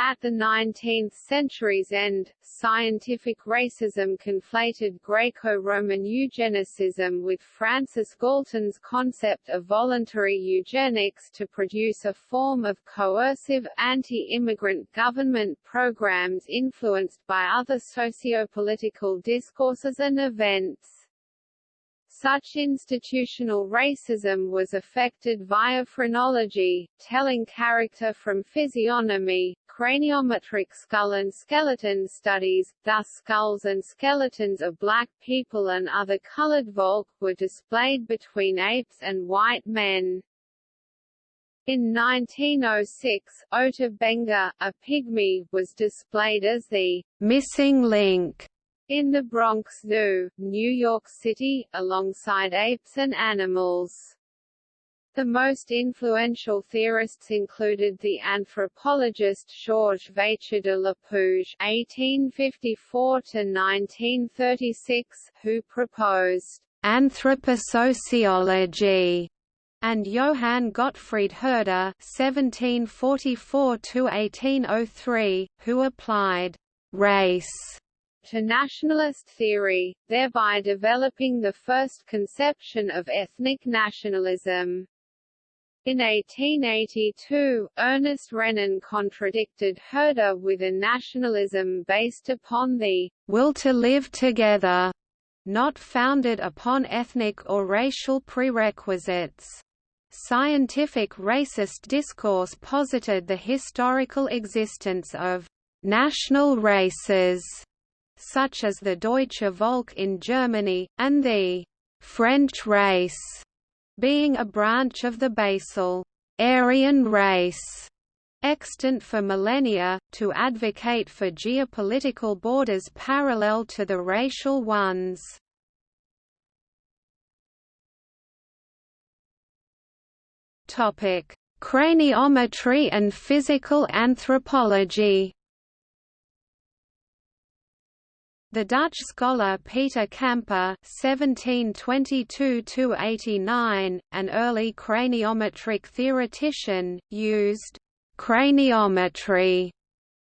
At the 19th century's end, scientific racism conflated Greco-Roman eugenicism with Francis Galton's concept of voluntary eugenics to produce a form of coercive, anti-immigrant government programs influenced by other socio-political discourses and events. Such institutional racism was affected via phrenology, telling character from physiognomy, craniometric skull and skeleton studies, thus skulls and skeletons of black people and other colored volk were displayed between apes and white men. In 1906, Ota Benga, a pygmy, was displayed as the missing link in the Bronx Zoo, New York City, alongside apes and animals. The most influential theorists included the anthropologist Georges Vacher de la Puig (1854–1936), who proposed anthroposociology, and Johann Gottfried Herder (1744–1803), who applied race to nationalist theory, thereby developing the first conception of ethnic nationalism. In 1882, Ernest Renan contradicted Herder with a nationalism based upon the will to live together, not founded upon ethnic or racial prerequisites. Scientific racist discourse posited the historical existence of national races such as the Deutsche Volk in Germany, and the French race, being a branch of the basal Aryan race extant for millennia, to advocate for geopolitical borders parallel to the racial ones. Craniometry and physical anthropology The Dutch scholar Peter Camper (1722–89), an early craniometric theoretician, used craniometry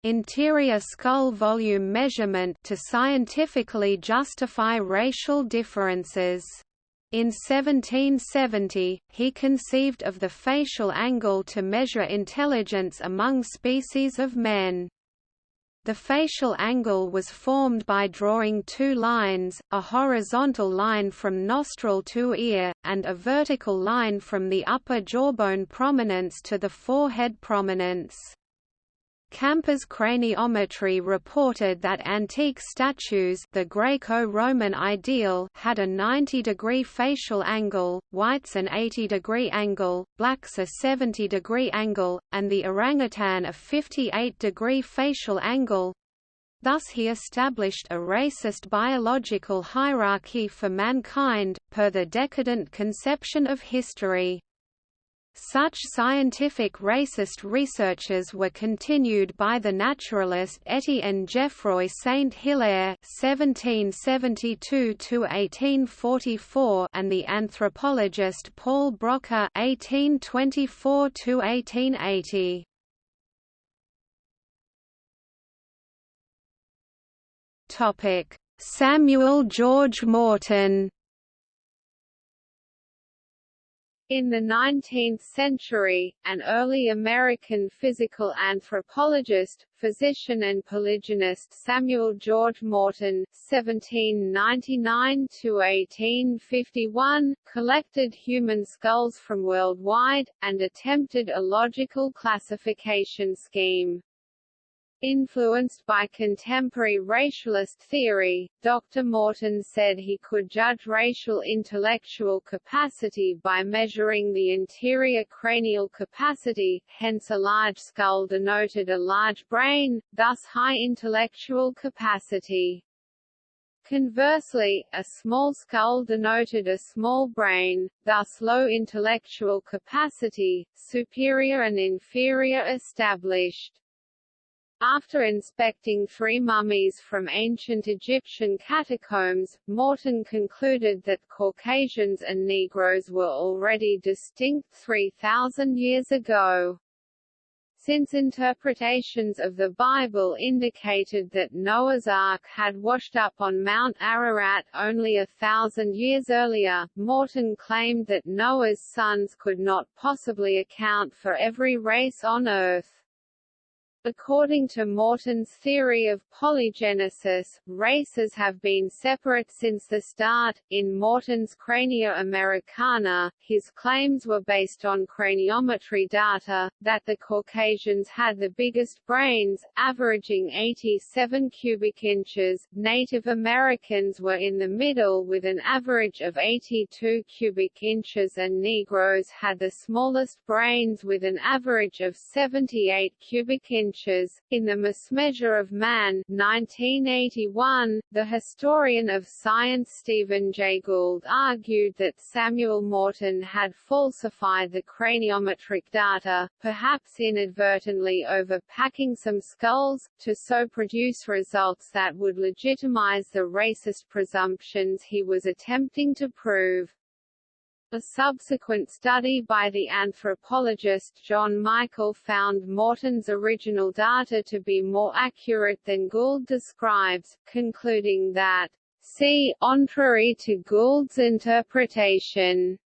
interior skull volume measurement to scientifically justify racial differences. In 1770, he conceived of the facial angle to measure intelligence among species of men. The facial angle was formed by drawing two lines, a horizontal line from nostril to ear, and a vertical line from the upper jawbone prominence to the forehead prominence. Camper's craniometry reported that antique statues the Greco-Roman ideal had a 90-degree facial angle, whites an 80-degree angle, blacks a 70-degree angle, and the orangutan a 58-degree facial angle. Thus he established a racist biological hierarchy for mankind, per the decadent conception of history. Such scientific racist researches were continued by the naturalist Étienne Geoffroy Saint-Hilaire (1772–1844) and the anthropologist Paul Broca (1824–1880). Topic: Samuel George Morton In the 19th century, an early American physical anthropologist, physician and polygenist Samuel George Morton (1799–1851) collected human skulls from worldwide, and attempted a logical classification scheme. Influenced by contemporary racialist theory, Dr. Morton said he could judge racial intellectual capacity by measuring the interior cranial capacity, hence a large skull denoted a large brain, thus high intellectual capacity. Conversely, a small skull denoted a small brain, thus low intellectual capacity, superior and inferior established. After inspecting three mummies from ancient Egyptian catacombs, Morton concluded that Caucasians and Negroes were already distinct 3,000 years ago. Since interpretations of the Bible indicated that Noah's Ark had washed up on Mount Ararat only a thousand years earlier, Morton claimed that Noah's sons could not possibly account for every race on Earth. According to Morton's theory of polygenesis, races have been separate since the start. In Morton's Crania Americana, his claims were based on craniometry data, that the Caucasians had the biggest brains, averaging 87 cubic inches, Native Americans were in the middle with an average of 82 cubic inches and Negroes had the smallest brains with an average of 78 cubic inches inches. In The Mismeasure of Man 1981, the historian of science Stephen Jay Gould argued that Samuel Morton had falsified the craniometric data, perhaps inadvertently overpacking some skulls, to so produce results that would legitimize the racist presumptions he was attempting to prove. A subsequent study by the anthropologist John Michael found Morton's original data to be more accurate than Gould describes, concluding that, see, contrary to Gould's interpretation.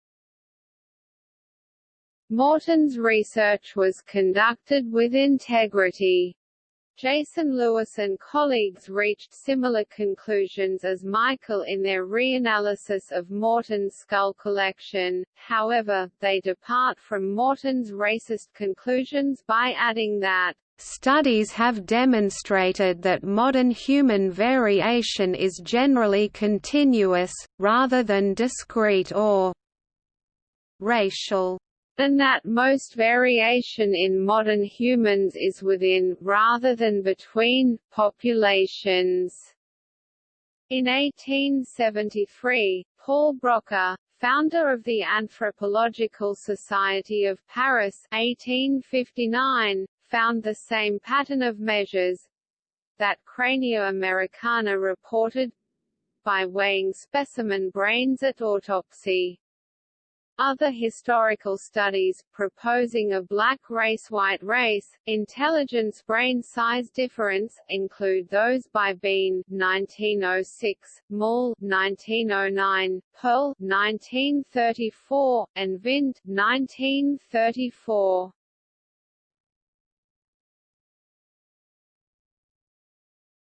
Morton's research was conducted with integrity. Jason Lewis and colleagues reached similar conclusions as Michael in their reanalysis of Morton's skull collection, however, they depart from Morton's racist conclusions by adding that Studies have demonstrated that modern human variation is generally continuous, rather than discrete or racial and that most variation in modern humans is within, rather than between, populations. In 1873, Paul Broca, founder of the Anthropological Society of Paris 1859, found the same pattern of measures that Crania Americana reported by weighing specimen brains at autopsy. Other historical studies, proposing a black race-white race, intelligence brain size difference, include those by Bean 1906, Mull 1909, Pearl 1934, and Vint 1934.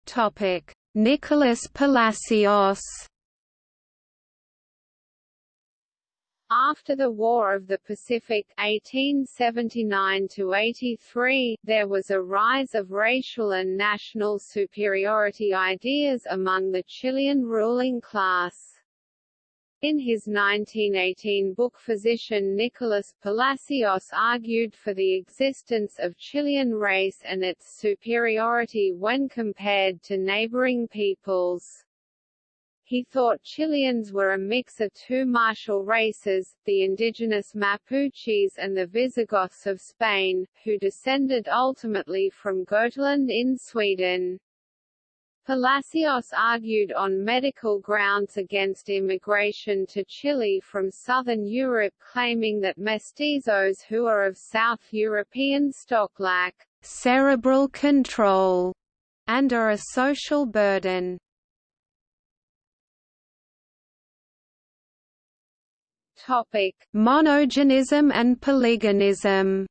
Topic: Nicolas Palacios After the War of the Pacific 1879–83, there was a rise of racial and national superiority ideas among the Chilean ruling class. In his 1918 book Physician Nicolas Palacios argued for the existence of Chilean race and its superiority when compared to neighboring peoples. He thought Chileans were a mix of two martial races, the indigenous Mapuches and the Visigoths of Spain, who descended ultimately from Gotland in Sweden. Palacios argued on medical grounds against immigration to Chile from southern Europe claiming that mestizos who are of South European stock lack cerebral control and are a social burden. Topic: Monogenism and polygenism.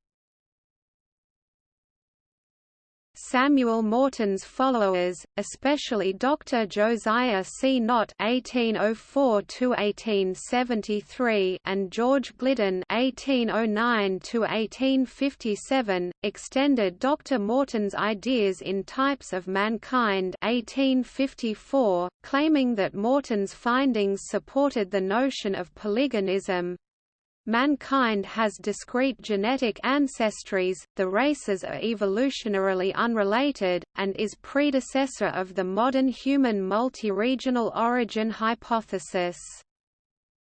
Samuel Morton's followers, especially Dr. Josiah C. Nott (1804–1873) and George Gliddon (1809–1857), extended Dr. Morton's ideas in Types of Mankind (1854), claiming that Morton's findings supported the notion of polygenism, Mankind has discrete genetic ancestries, the races are evolutionarily unrelated, and is predecessor of the modern human multi-regional origin hypothesis.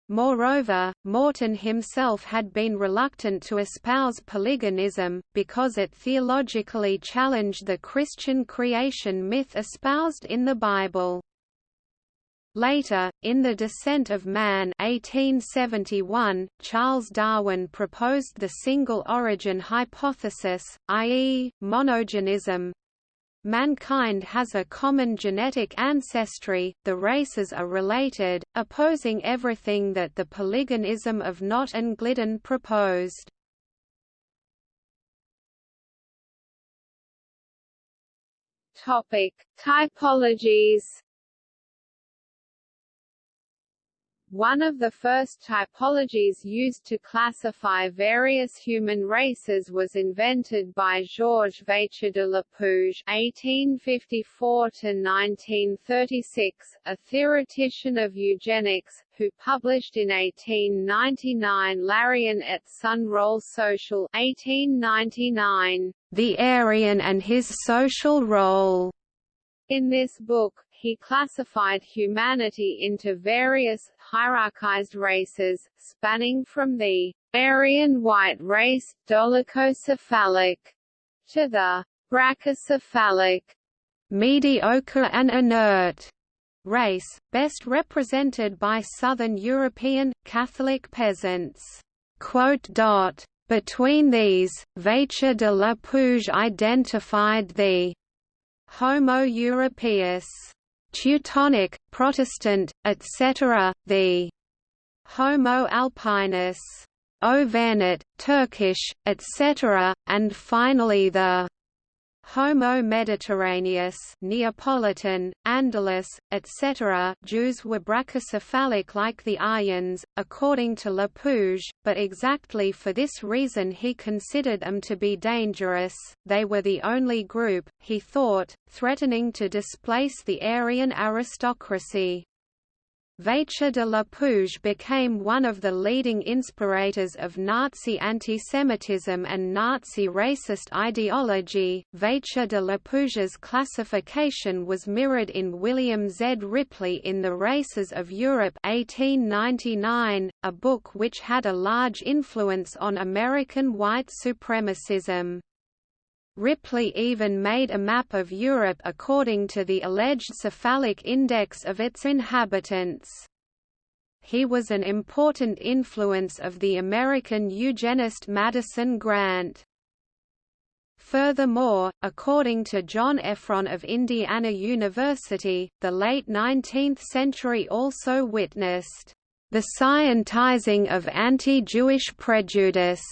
Moreover, Morton himself had been reluctant to espouse polygenism, because it theologically challenged the Christian creation myth espoused in the Bible. Later, in The Descent of Man 1871, Charles Darwin proposed the single origin hypothesis, i.e., monogenism. Mankind has a common genetic ancestry, the races are related, opposing everything that the polygenism of Nott and Gliddon proposed. Topic: Typologies One of the first typologies used to classify various human races was invented by Georges Vacher de la Lapouge (1854–1936), a theoretician of eugenics, who published in 1899 L'Aryen et son rôle social (1899), The Aryan and his social role. In this book, he classified humanity into various, hierarchized races, spanning from the Aryan white race, dolichocephalic, to the brachycephalic, mediocre and inert race, best represented by southern European, Catholic peasants. Between these, Vacher de Lapouge identified the Homo europaeus Teutonic, Protestant, etc., the Homo alpinus, Auvergnat, Turkish, etc., and finally the Homo Mediterraneus, Neapolitan, Andalus, etc. Jews were brachycephalic like the Aryans, according to Lapouge, but exactly for this reason he considered them to be dangerous. They were the only group, he thought, threatening to displace the Aryan aristocracy. Vacher de Lapouge became one of the leading inspirators of Nazi antisemitism and Nazi racist ideology. Vacher de Lapouge's classification was mirrored in William Z. Ripley in The Races of Europe 1899, a book which had a large influence on American white supremacism. Ripley even made a map of Europe according to the alleged cephalic index of its inhabitants. He was an important influence of the American eugenist Madison Grant. Furthermore, according to John Efron of Indiana University, the late 19th century also witnessed the scientizing of anti-Jewish prejudice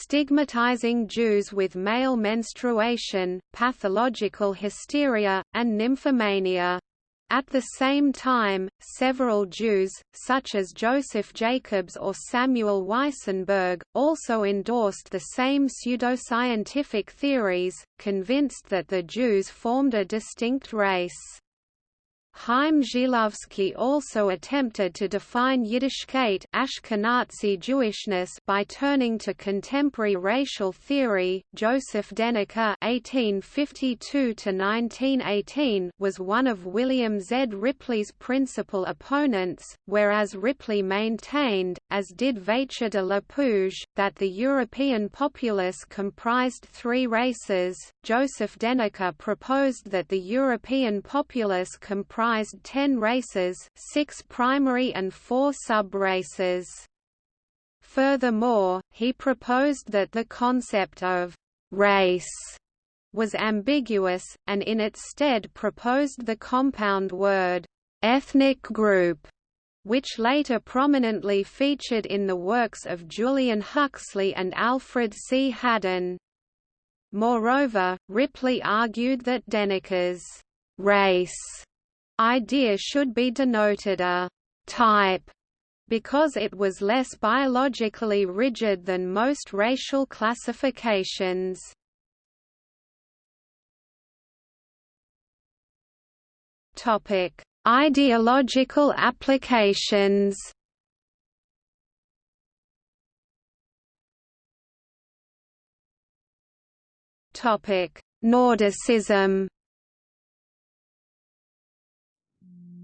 stigmatizing Jews with male menstruation, pathological hysteria, and nymphomania. At the same time, several Jews, such as Joseph Jacobs or Samuel Weissenberg, also endorsed the same pseudoscientific theories, convinced that the Jews formed a distinct race. Chaim Zhitlowsky also attempted to define Yiddishkeit Ashkenazi Jewishness by turning to contemporary racial theory. Joseph Deniker (1852–1918) was one of William Z. Ripley's principal opponents, whereas Ripley maintained, as did Vacher de la Pugue, that the European populace comprised three races. Joseph Deniker proposed that the European populace comprised comprised 10 races, 6 primary and 4 sub-races. Furthermore, he proposed that the concept of «race» was ambiguous, and in its stead proposed the compound word «ethnic group», which later prominently featured in the works of Julian Huxley and Alfred C. Haddon. Moreover, Ripley argued that Deniker's «race» idea should be denoted a type because it was less biologically rigid than most racial classifications. Topic: Ideological applications. Topic: Nordicism.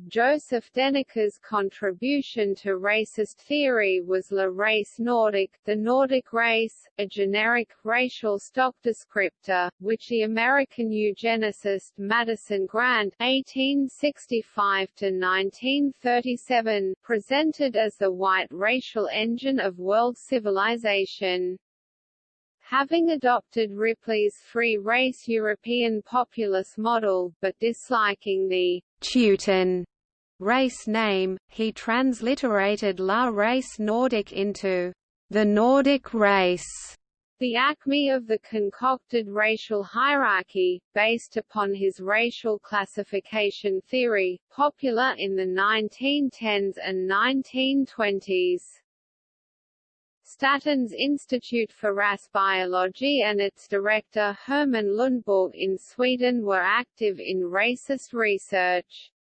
Joseph Deniker's contribution to racist theory was La race nordique, the Nordic race, a generic, racial stock descriptor, which the American eugenicist Madison Grant (1865–1937) presented as the white racial engine of world civilization. Having adopted Ripley's free-race European populace model, but disliking the Teuton race name, he transliterated La race Nordique into the Nordic race. The acme of the concocted racial hierarchy, based upon his racial classification theory, popular in the 1910s and 1920s. Statens Institute for Race Biology and its director Herman Lundborg in Sweden were active in racist research.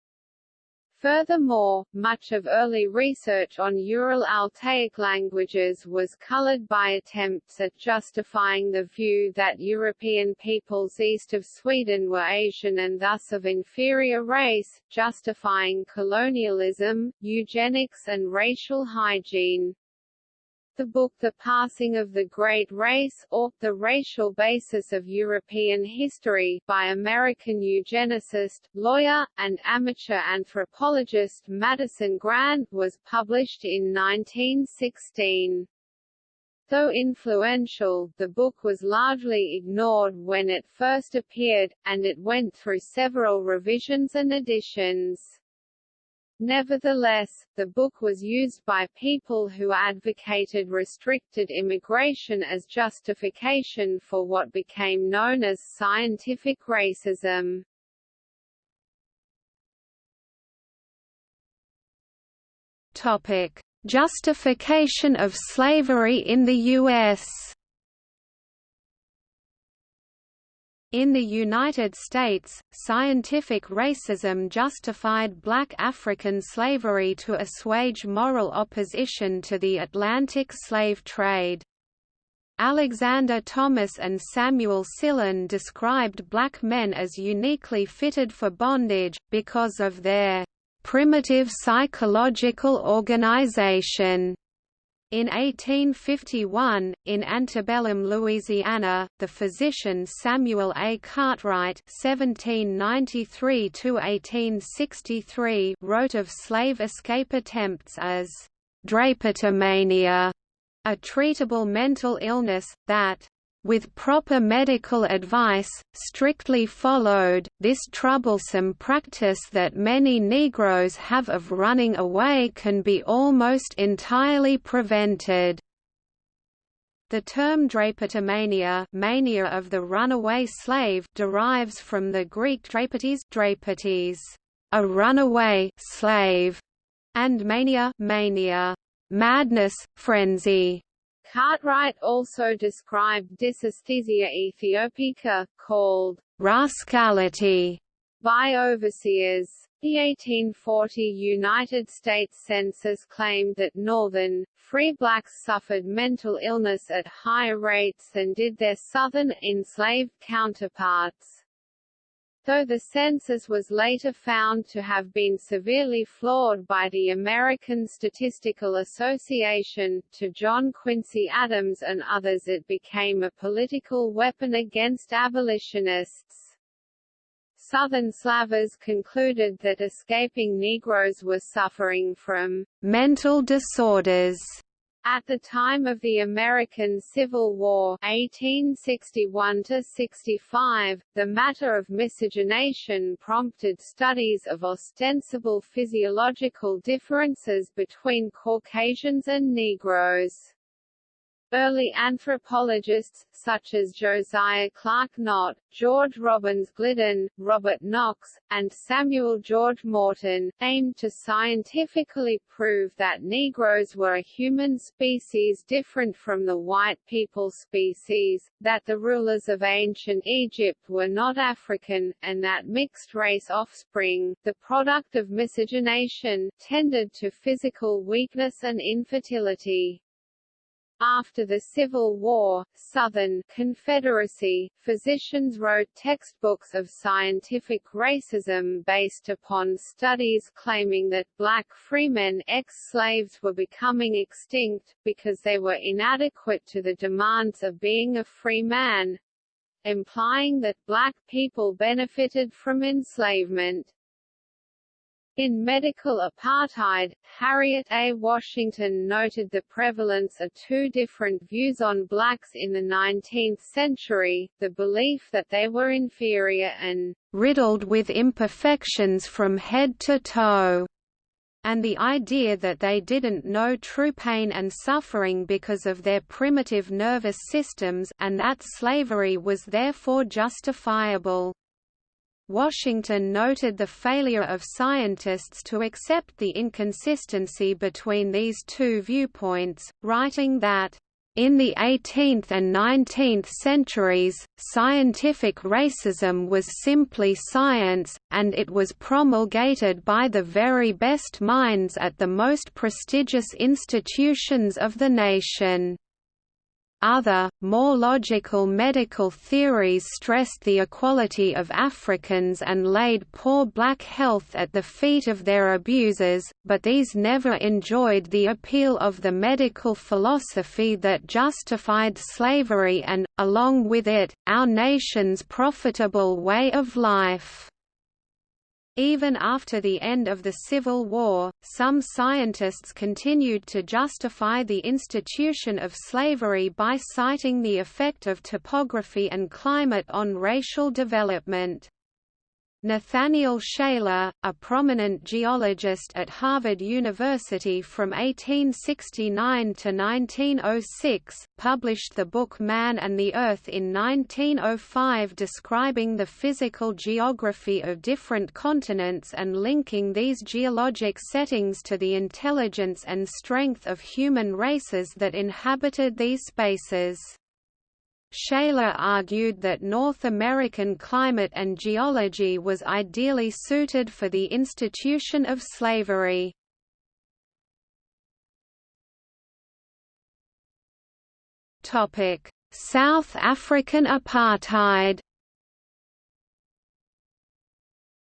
Furthermore, much of early research on Ural Altaic languages was colored by attempts at justifying the view that European peoples east of Sweden were Asian and thus of inferior race, justifying colonialism, eugenics and racial hygiene. The book The Passing of the Great Race, or, The Racial Basis of European History, by American eugenicist, lawyer, and amateur anthropologist Madison Grant was published in 1916. Though influential, the book was largely ignored when it first appeared, and it went through several revisions and editions. Nevertheless, the book was used by people who advocated restricted immigration as justification for what became known as scientific racism. Topic: Justification of slavery in the U.S. In the United States, scientific racism justified black African slavery to assuage moral opposition to the Atlantic slave trade. Alexander Thomas and Samuel Sillen described black men as uniquely fitted for bondage, because of their primitive psychological organization. In 1851, in antebellum Louisiana, the physician Samuel A. Cartwright (1793–1863) wrote of slave escape attempts as drapetomania, a treatable mental illness that with proper medical advice, strictly followed, this troublesome practice that many Negroes have of running away can be almost entirely prevented. The term drapetomania mania of the runaway slave derives from the Greek drapetes, drapetes a runaway slave, and mania, mania madness, frenzy. Cartwright also described dysaesthesia aethiopica, called rascality, by overseers. The 1840 United States Census claimed that Northern, free blacks suffered mental illness at higher rates than did their Southern, enslaved counterparts. Though the census was later found to have been severely flawed by the American Statistical Association, to John Quincy Adams and others it became a political weapon against abolitionists. Southern Slavers concluded that escaping Negroes were suffering from mental disorders. At the time of the American Civil War 1861–65, the matter of miscegenation prompted studies of ostensible physiological differences between Caucasians and Negroes. Early anthropologists, such as Josiah Clark Nott, George Robbins Gliddon, Robert Knox, and Samuel George Morton, aimed to scientifically prove that Negroes were a human species different from the white people species, that the rulers of ancient Egypt were not African, and that mixed-race offspring, the product of miscegenation, tended to physical weakness and infertility. After the Civil War, Southern Confederacy, physicians wrote textbooks of scientific racism based upon studies claiming that black freemen ex-slaves were becoming extinct, because they were inadequate to the demands of being a free man, implying that black people benefited from enslavement. In medical apartheid, Harriet A. Washington noted the prevalence of two different views on blacks in the 19th century, the belief that they were inferior and riddled with imperfections from head to toe, and the idea that they didn't know true pain and suffering because of their primitive nervous systems and that slavery was therefore justifiable. Washington noted the failure of scientists to accept the inconsistency between these two viewpoints, writing that, in the 18th and 19th centuries, scientific racism was simply science, and it was promulgated by the very best minds at the most prestigious institutions of the nation. Other, more logical medical theories stressed the equality of Africans and laid poor black health at the feet of their abusers, but these never enjoyed the appeal of the medical philosophy that justified slavery and, along with it, our nation's profitable way of life. Even after the end of the Civil War, some scientists continued to justify the institution of slavery by citing the effect of topography and climate on racial development. Nathaniel Shaler, a prominent geologist at Harvard University from 1869 to 1906, published the book Man and the Earth in 1905 describing the physical geography of different continents and linking these geologic settings to the intelligence and strength of human races that inhabited these spaces. Shaler argued that North American climate and geology was ideally suited for the institution of slavery. South African apartheid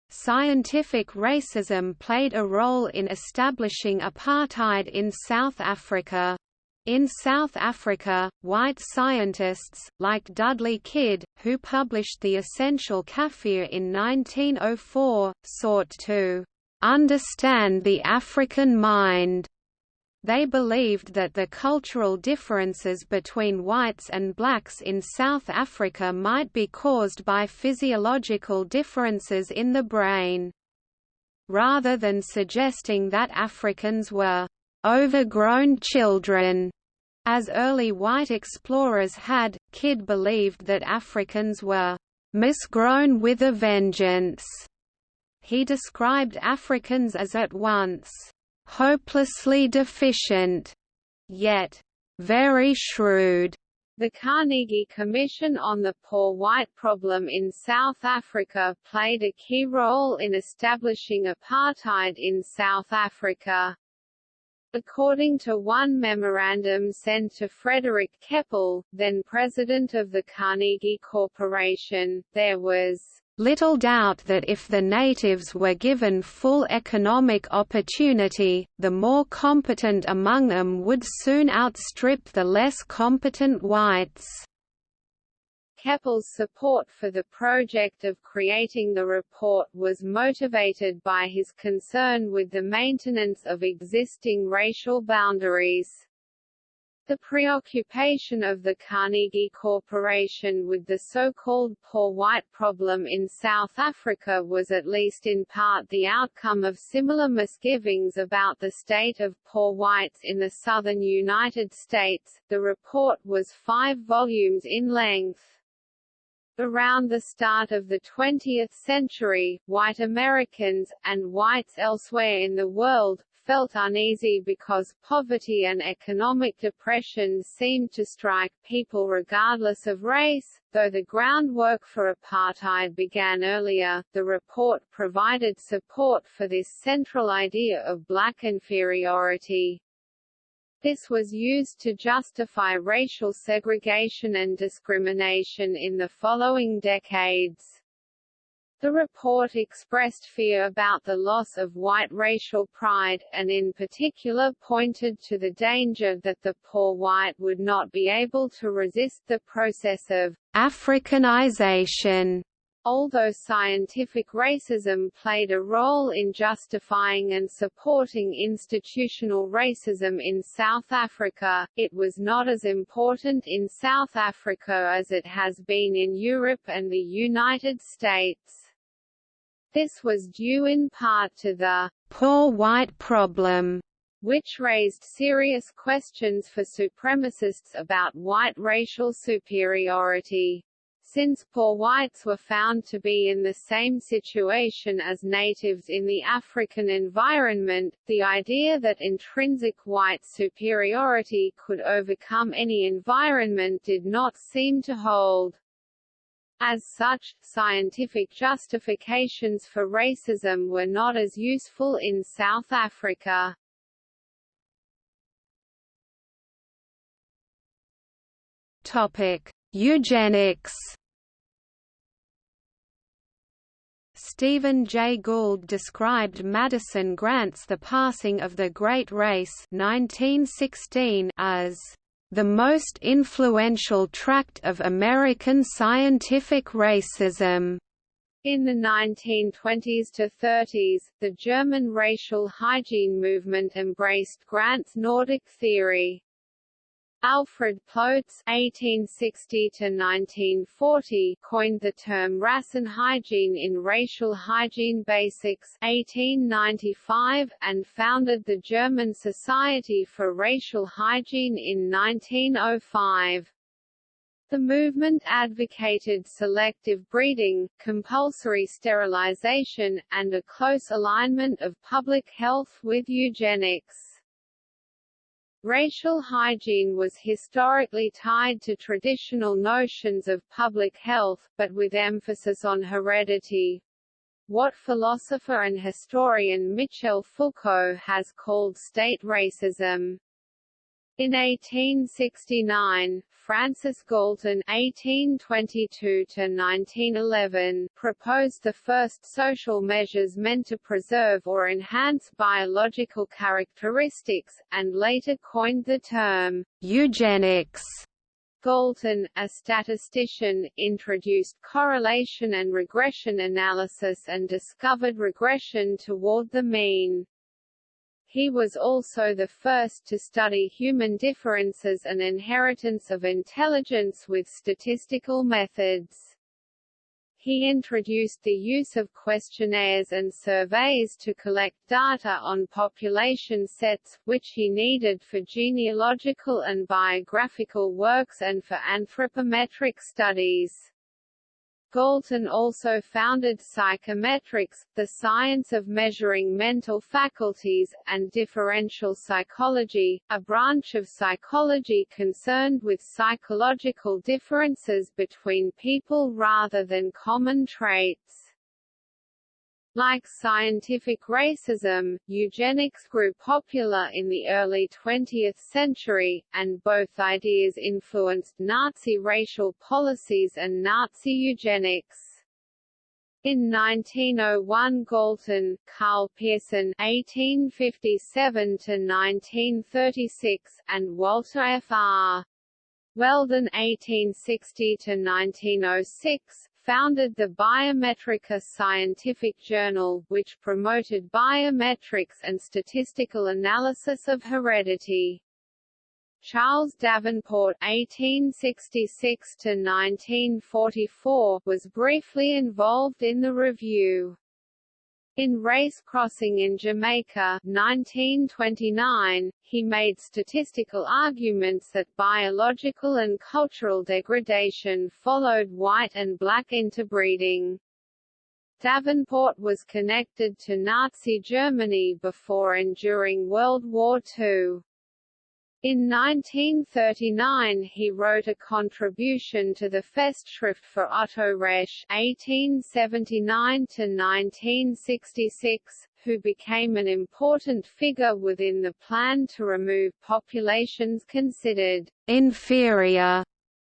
Scientific racism played a role in establishing apartheid in South Africa. In South Africa, white scientists, like Dudley Kidd, who published The Essential Kafir in 1904, sought to understand the African mind. They believed that the cultural differences between whites and blacks in South Africa might be caused by physiological differences in the brain. Rather than suggesting that Africans were overgrown children. As early white explorers had, Kidd believed that Africans were misgrown with a vengeance. He described Africans as at once hopelessly deficient, yet very shrewd, The Carnegie Commission on the Poor White Problem in South Africa played a key role in establishing apartheid in South Africa. According to one memorandum sent to Frederick Keppel, then president of the Carnegie Corporation, there was little doubt that if the natives were given full economic opportunity, the more competent among them would soon outstrip the less competent whites. Keppel's support for the project of creating the report was motivated by his concern with the maintenance of existing racial boundaries. The preoccupation of the Carnegie Corporation with the so-called poor white problem in South Africa was at least in part the outcome of similar misgivings about the state of poor whites in the southern United States. The report was five volumes in length. Around the start of the 20th century, white Americans, and whites elsewhere in the world, felt uneasy because poverty and economic depression seemed to strike people regardless of race. Though the groundwork for apartheid began earlier, the report provided support for this central idea of black inferiority. This was used to justify racial segregation and discrimination in the following decades. The report expressed fear about the loss of white racial pride, and in particular pointed to the danger that the poor white would not be able to resist the process of Africanization. Although scientific racism played a role in justifying and supporting institutional racism in South Africa, it was not as important in South Africa as it has been in Europe and the United States. This was due in part to the poor white problem, which raised serious questions for supremacists about white racial superiority. Since poor whites were found to be in the same situation as natives in the African environment, the idea that intrinsic white superiority could overcome any environment did not seem to hold. As such, scientific justifications for racism were not as useful in South Africa. Topic: Eugenics. Stephen Jay Gould described Madison Grant's The Passing of the Great Race 1916 as the most influential tract of American scientific racism. In the 1920s to 30s, the German racial hygiene movement embraced Grant's Nordic theory. Alfred Ploetz (1860–1940) coined the term Rassenhygiene in Racial Hygiene Basics (1895) and founded the German Society for Racial Hygiene in 1905. The movement advocated selective breeding, compulsory sterilization, and a close alignment of public health with eugenics. Racial hygiene was historically tied to traditional notions of public health, but with emphasis on heredity. What philosopher and historian Michel Foucault has called state racism. In 1869, Francis Galton (1822–1911) proposed the first social measures meant to preserve or enhance biological characteristics, and later coined the term eugenics. Galton, a statistician, introduced correlation and regression analysis and discovered regression toward the mean. He was also the first to study human differences and inheritance of intelligence with statistical methods. He introduced the use of questionnaires and surveys to collect data on population sets, which he needed for genealogical and biographical works and for anthropometric studies. Galton also founded psychometrics, the science of measuring mental faculties, and differential psychology, a branch of psychology concerned with psychological differences between people rather than common traits. Like scientific racism, eugenics grew popular in the early 20th century, and both ideas influenced Nazi racial policies and Nazi eugenics. In 1901 Galton, Karl Pearson (1857–1936) and Walter F. R. Weldon (1860–1906) founded the Biometrika Scientific Journal, which promoted biometrics and statistical analysis of heredity. Charles Davenport (1866–1944) was briefly involved in the review. In Race Crossing in Jamaica 1929, he made statistical arguments that biological and cultural degradation followed white and black interbreeding. Davenport was connected to Nazi Germany before and during World War II. In 1939 he wrote a contribution to the Festschrift for Otto Reche (1879–1966), who became an important figure within the plan to remove populations considered inferior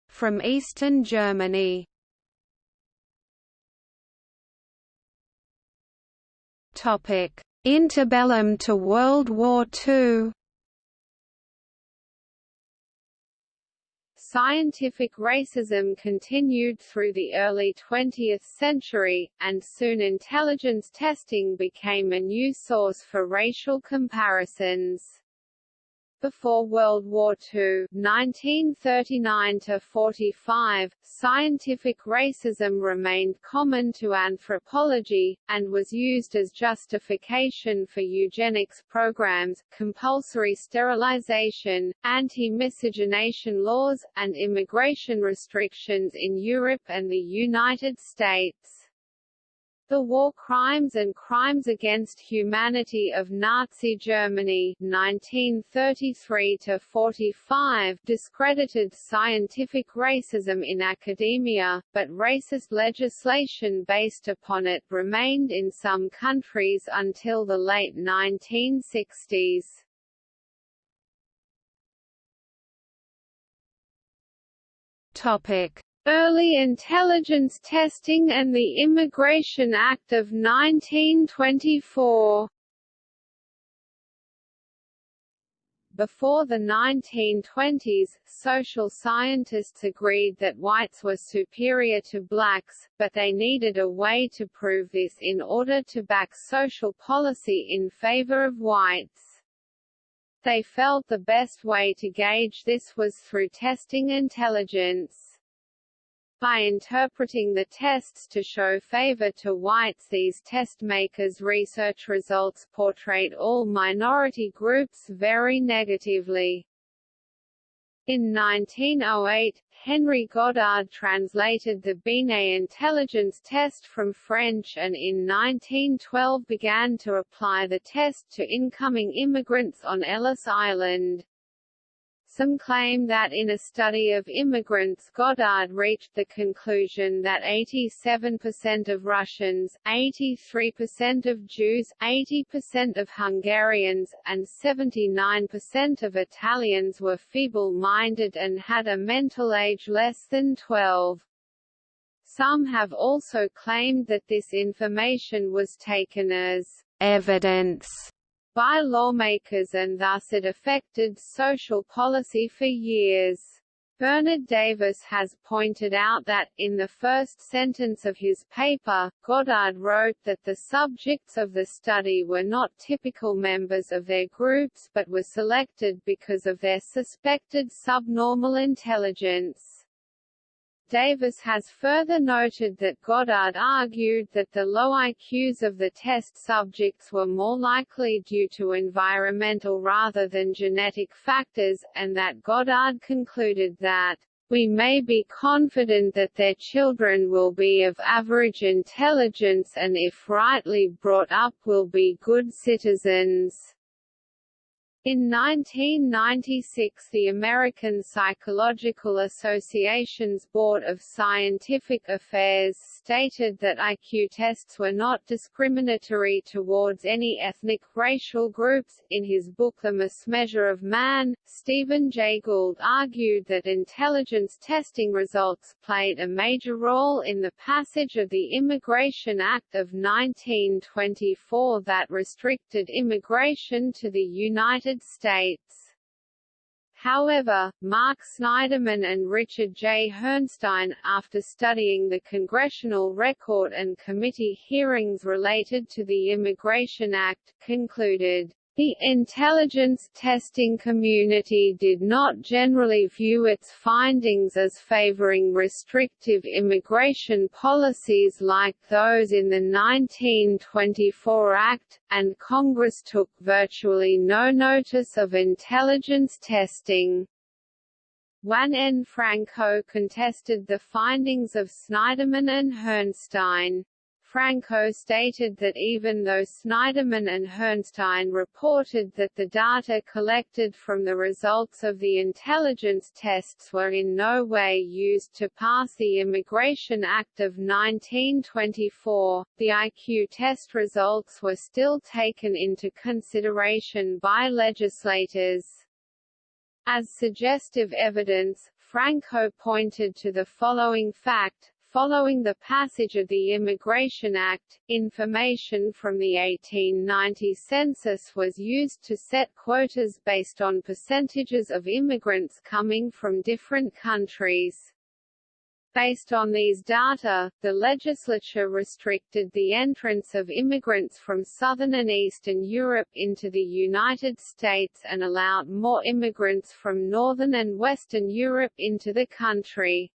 from eastern Germany. Topic: Interbellum to World War II. Scientific racism continued through the early 20th century, and soon intelligence testing became a new source for racial comparisons. Before World War II 1939–45, scientific racism remained common to anthropology, and was used as justification for eugenics programs, compulsory sterilization, anti-miscegenation laws, and immigration restrictions in Europe and the United States. The War Crimes and Crimes Against Humanity of Nazi Germany 1933–45 discredited scientific racism in academia, but racist legislation based upon it remained in some countries until the late 1960s. Topic Early intelligence testing and the Immigration Act of 1924 Before the 1920s, social scientists agreed that whites were superior to blacks, but they needed a way to prove this in order to back social policy in favor of whites. They felt the best way to gauge this was through testing intelligence. By interpreting the tests to show favor to whites these test makers' research results portrayed all minority groups very negatively. In 1908, Henry Goddard translated the Binet intelligence test from French and in 1912 began to apply the test to incoming immigrants on Ellis Island. Some claim that in a study of immigrants Goddard reached the conclusion that 87% of Russians, 83% of Jews, 80% of Hungarians, and 79% of Italians were feeble-minded and had a mental age less than 12. Some have also claimed that this information was taken as evidence by lawmakers and thus it affected social policy for years. Bernard Davis has pointed out that, in the first sentence of his paper, Goddard wrote that the subjects of the study were not typical members of their groups but were selected because of their suspected subnormal intelligence. Davis has further noted that Goddard argued that the low IQs of the test subjects were more likely due to environmental rather than genetic factors, and that Goddard concluded that we may be confident that their children will be of average intelligence and if rightly brought up will be good citizens. In 1996 the American Psychological Association's Board of Scientific Affairs stated that IQ tests were not discriminatory towards any ethnic, racial groups. In his book The Mismeasure of Man, Stephen Jay Gould argued that intelligence testing results played a major role in the passage of the Immigration Act of 1924 that restricted immigration to the United United States. However, Mark Snyderman and Richard J. Herrnstein, after studying the congressional record and committee hearings related to the Immigration Act, concluded, the intelligence testing community did not generally view its findings as favoring restrictive immigration policies like those in the 1924 Act, and Congress took virtually no notice of intelligence testing. Juan N. Franco contested the findings of Snyderman and Herrnstein. Franco stated that even though Snyderman and Herrnstein reported that the data collected from the results of the intelligence tests were in no way used to pass the Immigration Act of 1924, the IQ test results were still taken into consideration by legislators. As suggestive evidence, Franco pointed to the following fact, Following the passage of the Immigration Act, information from the 1890 census was used to set quotas based on percentages of immigrants coming from different countries. Based on these data, the legislature restricted the entrance of immigrants from Southern and Eastern Europe into the United States and allowed more immigrants from Northern and Western Europe into the country.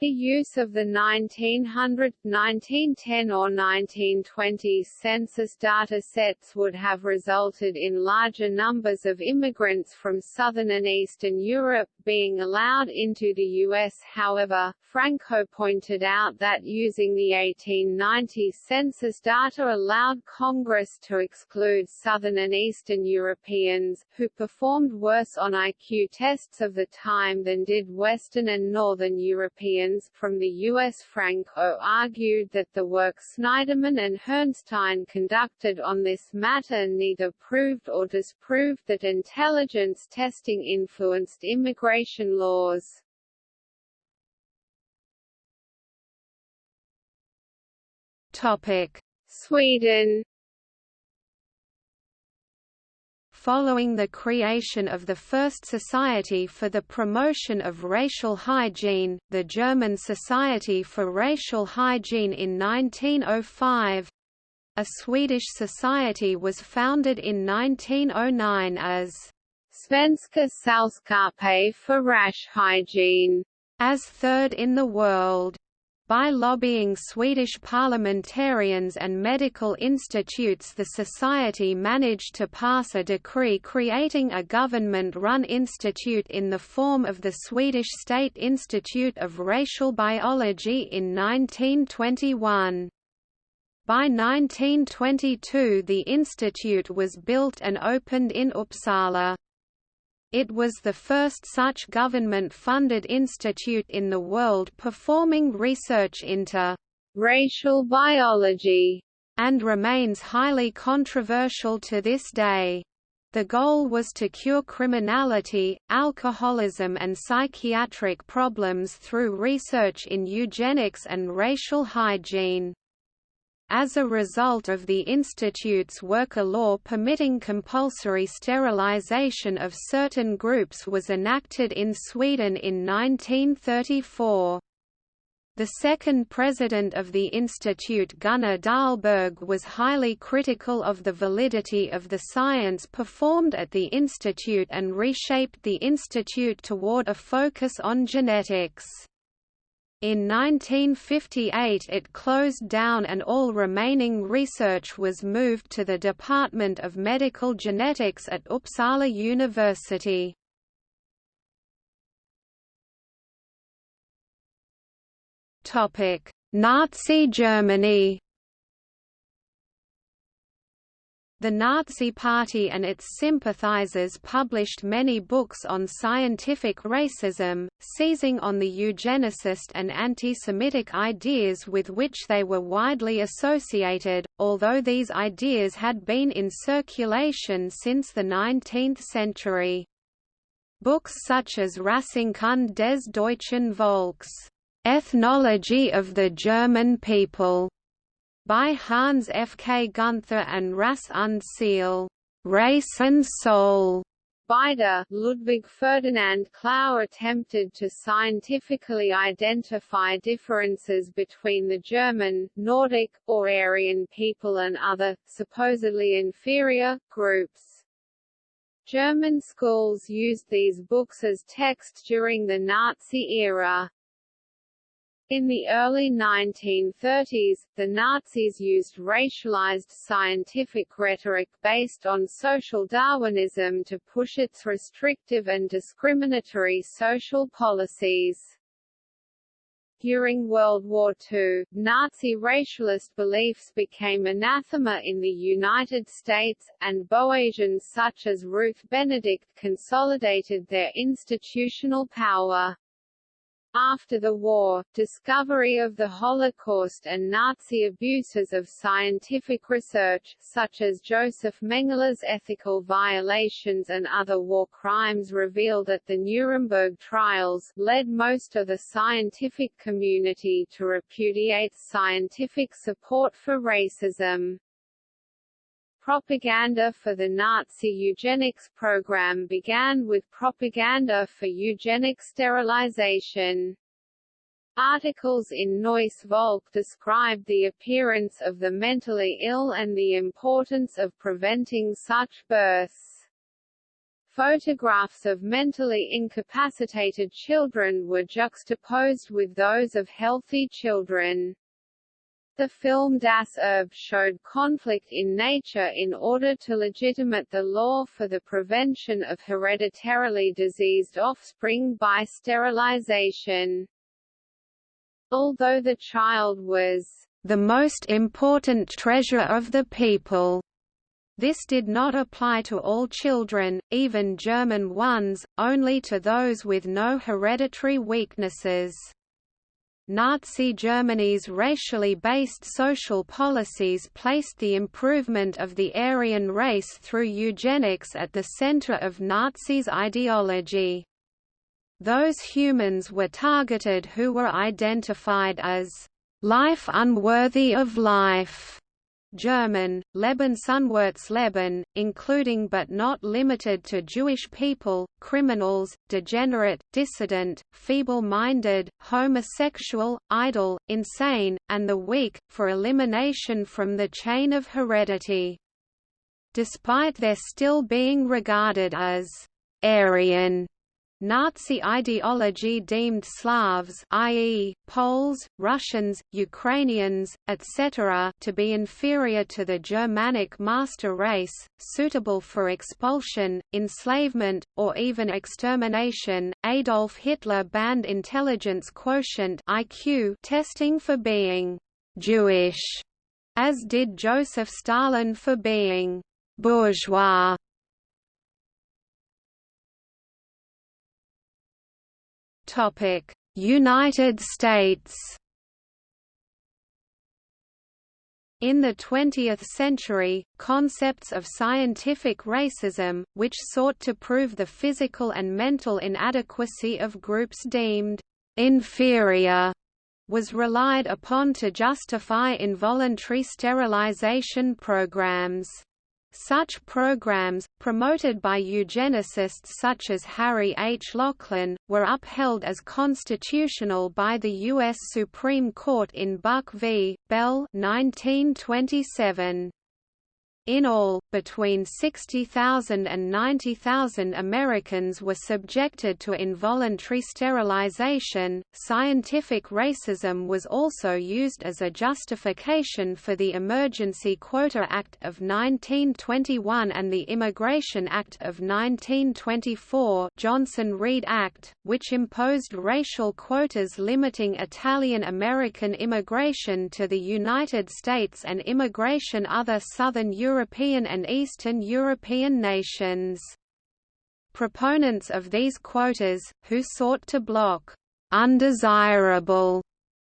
The use of the 1900, 1910 or 1920 census data sets would have resulted in larger numbers of immigrants from Southern and Eastern Europe, being allowed into the U.S. However, Franco pointed out that using the 1890 census data allowed Congress to exclude Southern and Eastern Europeans, who performed worse on IQ tests of the time than did Western and Northern Europeans. From the U.S. Franco argued that the work Snyderman and Herrnstein conducted on this matter neither proved or disproved that intelligence testing influenced immigration immigration laws. Topic: Sweden Following the creation of the first Society for the Promotion of Racial Hygiene, the German Society for Racial Hygiene in 1905, a Swedish society was founded in 1909 as Svenska Sällskapet för Rash Hygiene, as third in the world. By lobbying Swedish parliamentarians and medical institutes the society managed to pass a decree creating a government-run institute in the form of the Swedish State Institute of Racial Biology in 1921. By 1922 the institute was built and opened in Uppsala. It was the first such government-funded institute in the world performing research into racial biology and remains highly controversial to this day. The goal was to cure criminality, alcoholism and psychiatric problems through research in eugenics and racial hygiene. As a result of the Institute's worker law permitting compulsory sterilization of certain groups was enacted in Sweden in 1934. The second president of the institute Gunnar Dahlberg was highly critical of the validity of the science performed at the institute and reshaped the institute toward a focus on genetics. In 1958 it closed down and all remaining research was moved to the Department of Medical Genetics at Uppsala University. Nazi Germany The Nazi Party and its sympathizers published many books on scientific racism, seizing on the eugenicist and anti-Semitic ideas with which they were widely associated, although these ideas had been in circulation since the 19th century. Books such as Rassenkunde des deutschen Volks, Ethnology of the German People, by Hans F. K. Gunther and Rasse und Seele, Race and Soul. Beider, Ludwig Ferdinand Clauss attempted to scientifically identify differences between the German, Nordic, or Aryan people and other, supposedly inferior, groups. German schools used these books as text during the Nazi era. In the early 1930s, the Nazis used racialized scientific rhetoric based on social Darwinism to push its restrictive and discriminatory social policies. During World War II, Nazi racialist beliefs became anathema in the United States, and Boasians such as Ruth Benedict consolidated their institutional power. After the war, discovery of the Holocaust and Nazi abuses of scientific research, such as Josef Mengele's ethical violations and other war crimes revealed at the Nuremberg trials, led most of the scientific community to repudiate scientific support for racism. Propaganda for the Nazi eugenics program began with propaganda for eugenic sterilization. Articles in Neues Volk described the appearance of the mentally ill and the importance of preventing such births. Photographs of mentally incapacitated children were juxtaposed with those of healthy children. The film Das Erbe showed conflict in nature in order to legitimate the law for the prevention of hereditarily diseased offspring by sterilization. Although the child was the most important treasure of the people, this did not apply to all children, even German ones, only to those with no hereditary weaknesses. Nazi Germany's racially based social policies placed the improvement of the Aryan race through eugenics at the center of Nazis' ideology. Those humans were targeted who were identified as life unworthy of life German, Lebensunwertes Leben including but not limited to Jewish people, criminals, degenerate, dissident, feeble-minded, homosexual, idle, insane, and the weak, for elimination from the chain of heredity. Despite their still being regarded as Aryan Nazi ideology deemed Slavs i.e., Poles, Russians, Ukrainians, etc. to be inferior to the Germanic master race, suitable for expulsion, enslavement, or even extermination. Adolf Hitler banned intelligence quotient IQ testing for being Jewish, as did Joseph Stalin for being bourgeois. United States In the 20th century, concepts of scientific racism, which sought to prove the physical and mental inadequacy of groups deemed inferior, was relied upon to justify involuntary sterilization programs. Such programs, promoted by eugenicists such as Harry H. Laughlin, were upheld as constitutional by the U.S. Supreme Court in Buck v. Bell 1927. In all, between 60,000 and 90,000 Americans were subjected to involuntary sterilization. Scientific racism was also used as a justification for the Emergency Quota Act of 1921 and the Immigration Act of 1924, Johnson-Reed Act, which imposed racial quotas limiting Italian American immigration to the United States and immigration other Southern Europe European and Eastern European nations. Proponents of these quotas, who sought to block undesirable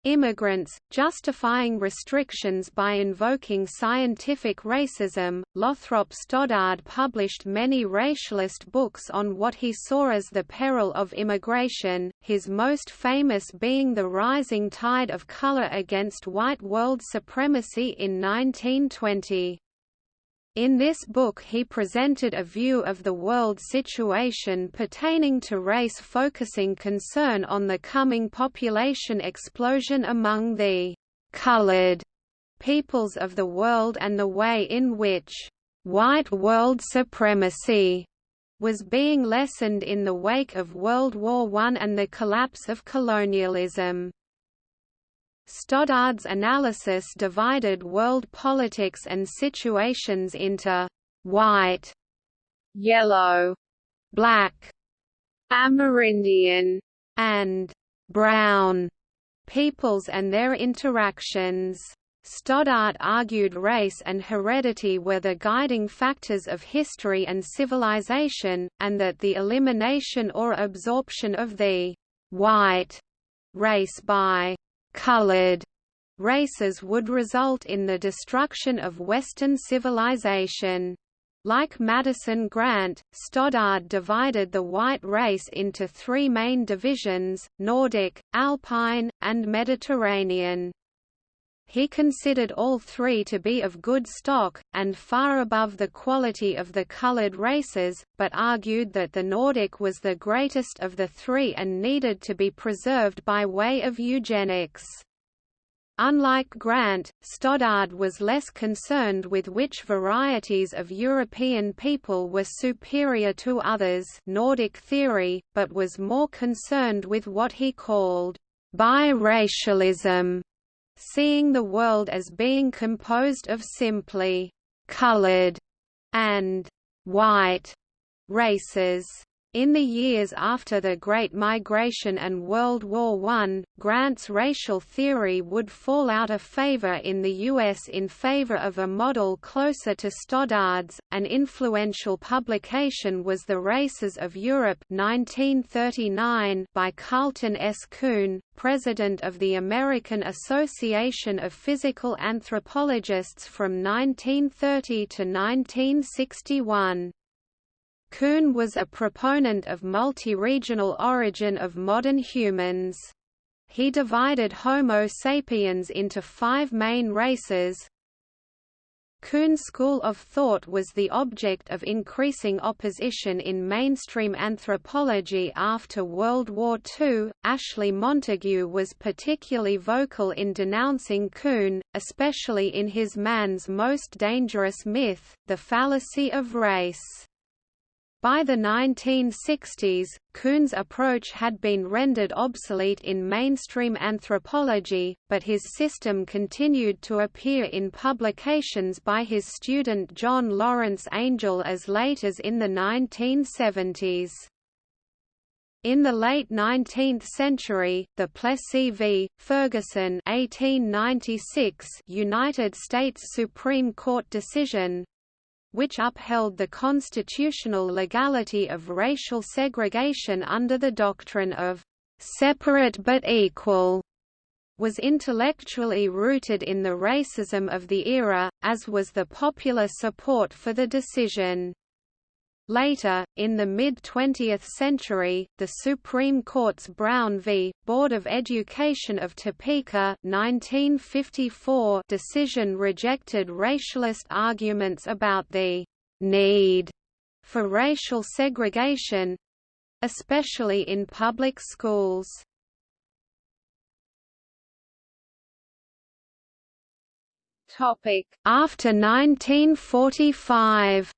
immigrants, justifying restrictions by invoking scientific racism. Lothrop Stoddard published many racialist books on what he saw as the peril of immigration, his most famous being The Rising Tide of Color Against White World Supremacy in 1920. In this book he presented a view of the world situation pertaining to race focusing concern on the coming population explosion among the «colored» peoples of the world and the way in which «white world supremacy» was being lessened in the wake of World War I and the collapse of colonialism. Stoddard's analysis divided world politics and situations into white, yellow, black, Amerindian, and brown peoples and their interactions. Stoddard argued race and heredity were the guiding factors of history and civilization, and that the elimination or absorption of the white race by colored races would result in the destruction of Western civilization. Like Madison Grant, Stoddard divided the white race into three main divisions, Nordic, Alpine, and Mediterranean. He considered all three to be of good stock, and far above the quality of the colored races, but argued that the Nordic was the greatest of the three and needed to be preserved by way of eugenics. Unlike Grant, Stoddard was less concerned with which varieties of European people were superior to others Nordic theory, but was more concerned with what he called biracialism seeing the world as being composed of simply colored and white races. In the years after the Great Migration and World War I, Grant's racial theory would fall out of favor in the U.S. in favor of a model closer to Stoddard's. An influential publication was The Races of Europe 1939 by Carleton S. Coon, president of the American Association of Physical Anthropologists from 1930 to 1961. Coon was a proponent of multi-regional origin of modern humans. He divided Homo sapiens into five main races. Coon's school of thought was the object of increasing opposition in mainstream anthropology after World War II. Ashley Montagu was particularly vocal in denouncing Coon, especially in his Man's Most Dangerous Myth, The Fallacy of Race. By the 1960s, Coon's approach had been rendered obsolete in mainstream anthropology, but his system continued to appear in publications by his student John Lawrence Angel as late as in the 1970s. In the late 19th century, the Plessy v. Ferguson 1896 United States Supreme Court decision which upheld the constitutional legality of racial segregation under the doctrine of separate but equal, was intellectually rooted in the racism of the era, as was the popular support for the decision. Later, in the mid-20th century, the Supreme Court's Brown v. Board of Education of Topeka 1954 decision rejected racialist arguments about the «need» for racial segregation—especially in public schools. After 1945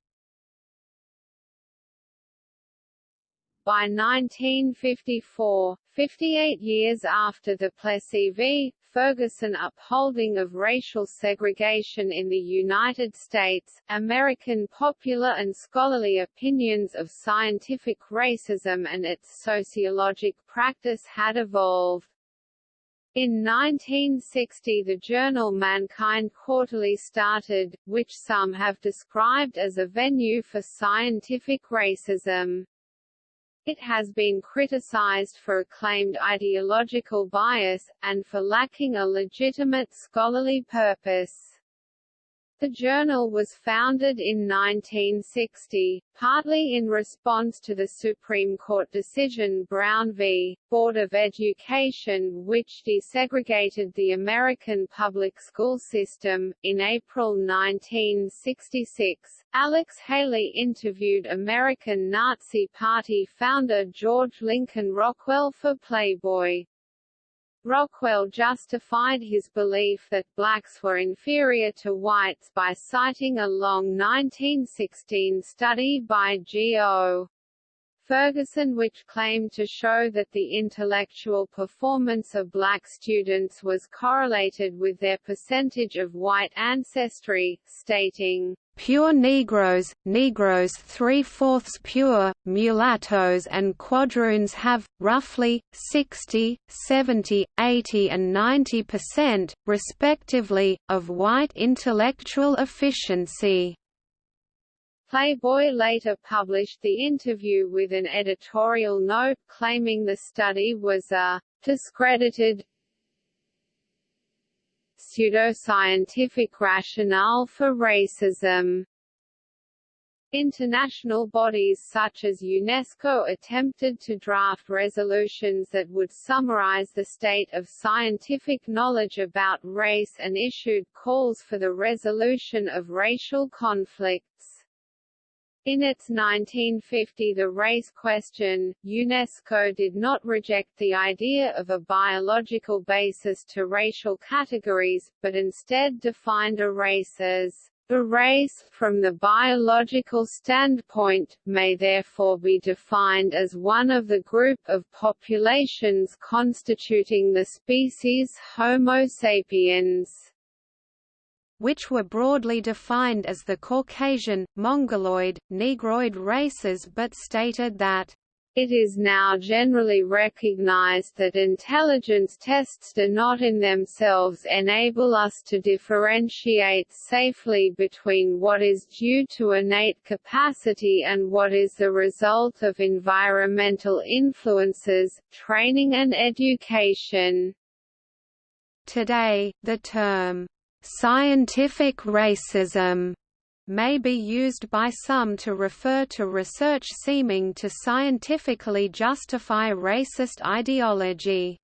By 1954, 58 years after the Plessy v. Ferguson upholding of racial segregation in the United States, American popular and scholarly opinions of scientific racism and its sociologic practice had evolved. In 1960 the journal Mankind Quarterly started, which some have described as a venue for scientific racism. It has been criticized for a claimed ideological bias, and for lacking a legitimate scholarly purpose. The journal was founded in 1960, partly in response to the Supreme Court decision Brown v. Board of Education which desegregated the American public school system. In April 1966, Alex Haley interviewed American Nazi Party founder George Lincoln Rockwell for Playboy. Rockwell justified his belief that blacks were inferior to whites by citing a long 1916 study by G.O. Ferguson which claimed to show that the intellectual performance of black students was correlated with their percentage of white ancestry, stating, Pure Negroes, Negroes three-fourths pure, mulattoes and quadroons have, roughly, 60, 70, 80 and 90 percent, respectively, of white intellectual efficiency. Playboy later published the interview with an editorial note claiming the study was a discredited pseudoscientific rationale for racism. International bodies such as UNESCO attempted to draft resolutions that would summarize the state of scientific knowledge about race and issued calls for the resolution of racial conflicts. In its 1950 The Race Question, UNESCO did not reject the idea of a biological basis to racial categories, but instead defined a race as a race, from the biological standpoint, may therefore be defined as one of the group of populations constituting the species Homo sapiens which were broadly defined as the Caucasian, Mongoloid, Negroid races but stated that it is now generally recognized that intelligence tests do not in themselves enable us to differentiate safely between what is due to innate capacity and what is the result of environmental influences, training and education. Today, the term Scientific racism may be used by some to refer to research seeming to scientifically justify racist ideology.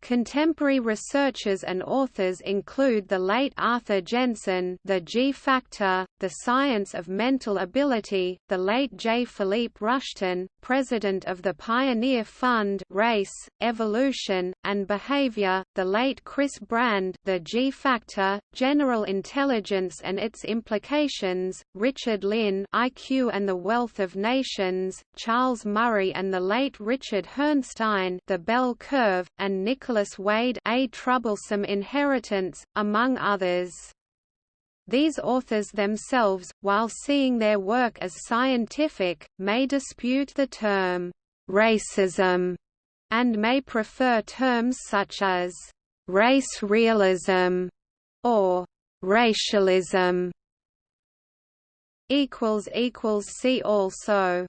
Contemporary researchers and authors include the late Arthur Jensen The G Factor, The Science of Mental Ability, the late J. Philippe Rushton, president of the Pioneer Fund Race, Evolution, and Behavior, the late Chris Brand The G Factor, General Intelligence and Its Implications, Richard Lynn IQ and the Wealth of Nations, Charles Murray and the late Richard Herrnstein The Bell Curve, and Nicholas Wade A Troublesome Inheritance, among others. These authors themselves, while seeing their work as scientific, may dispute the term racism and may prefer terms such as race realism or racialism. See also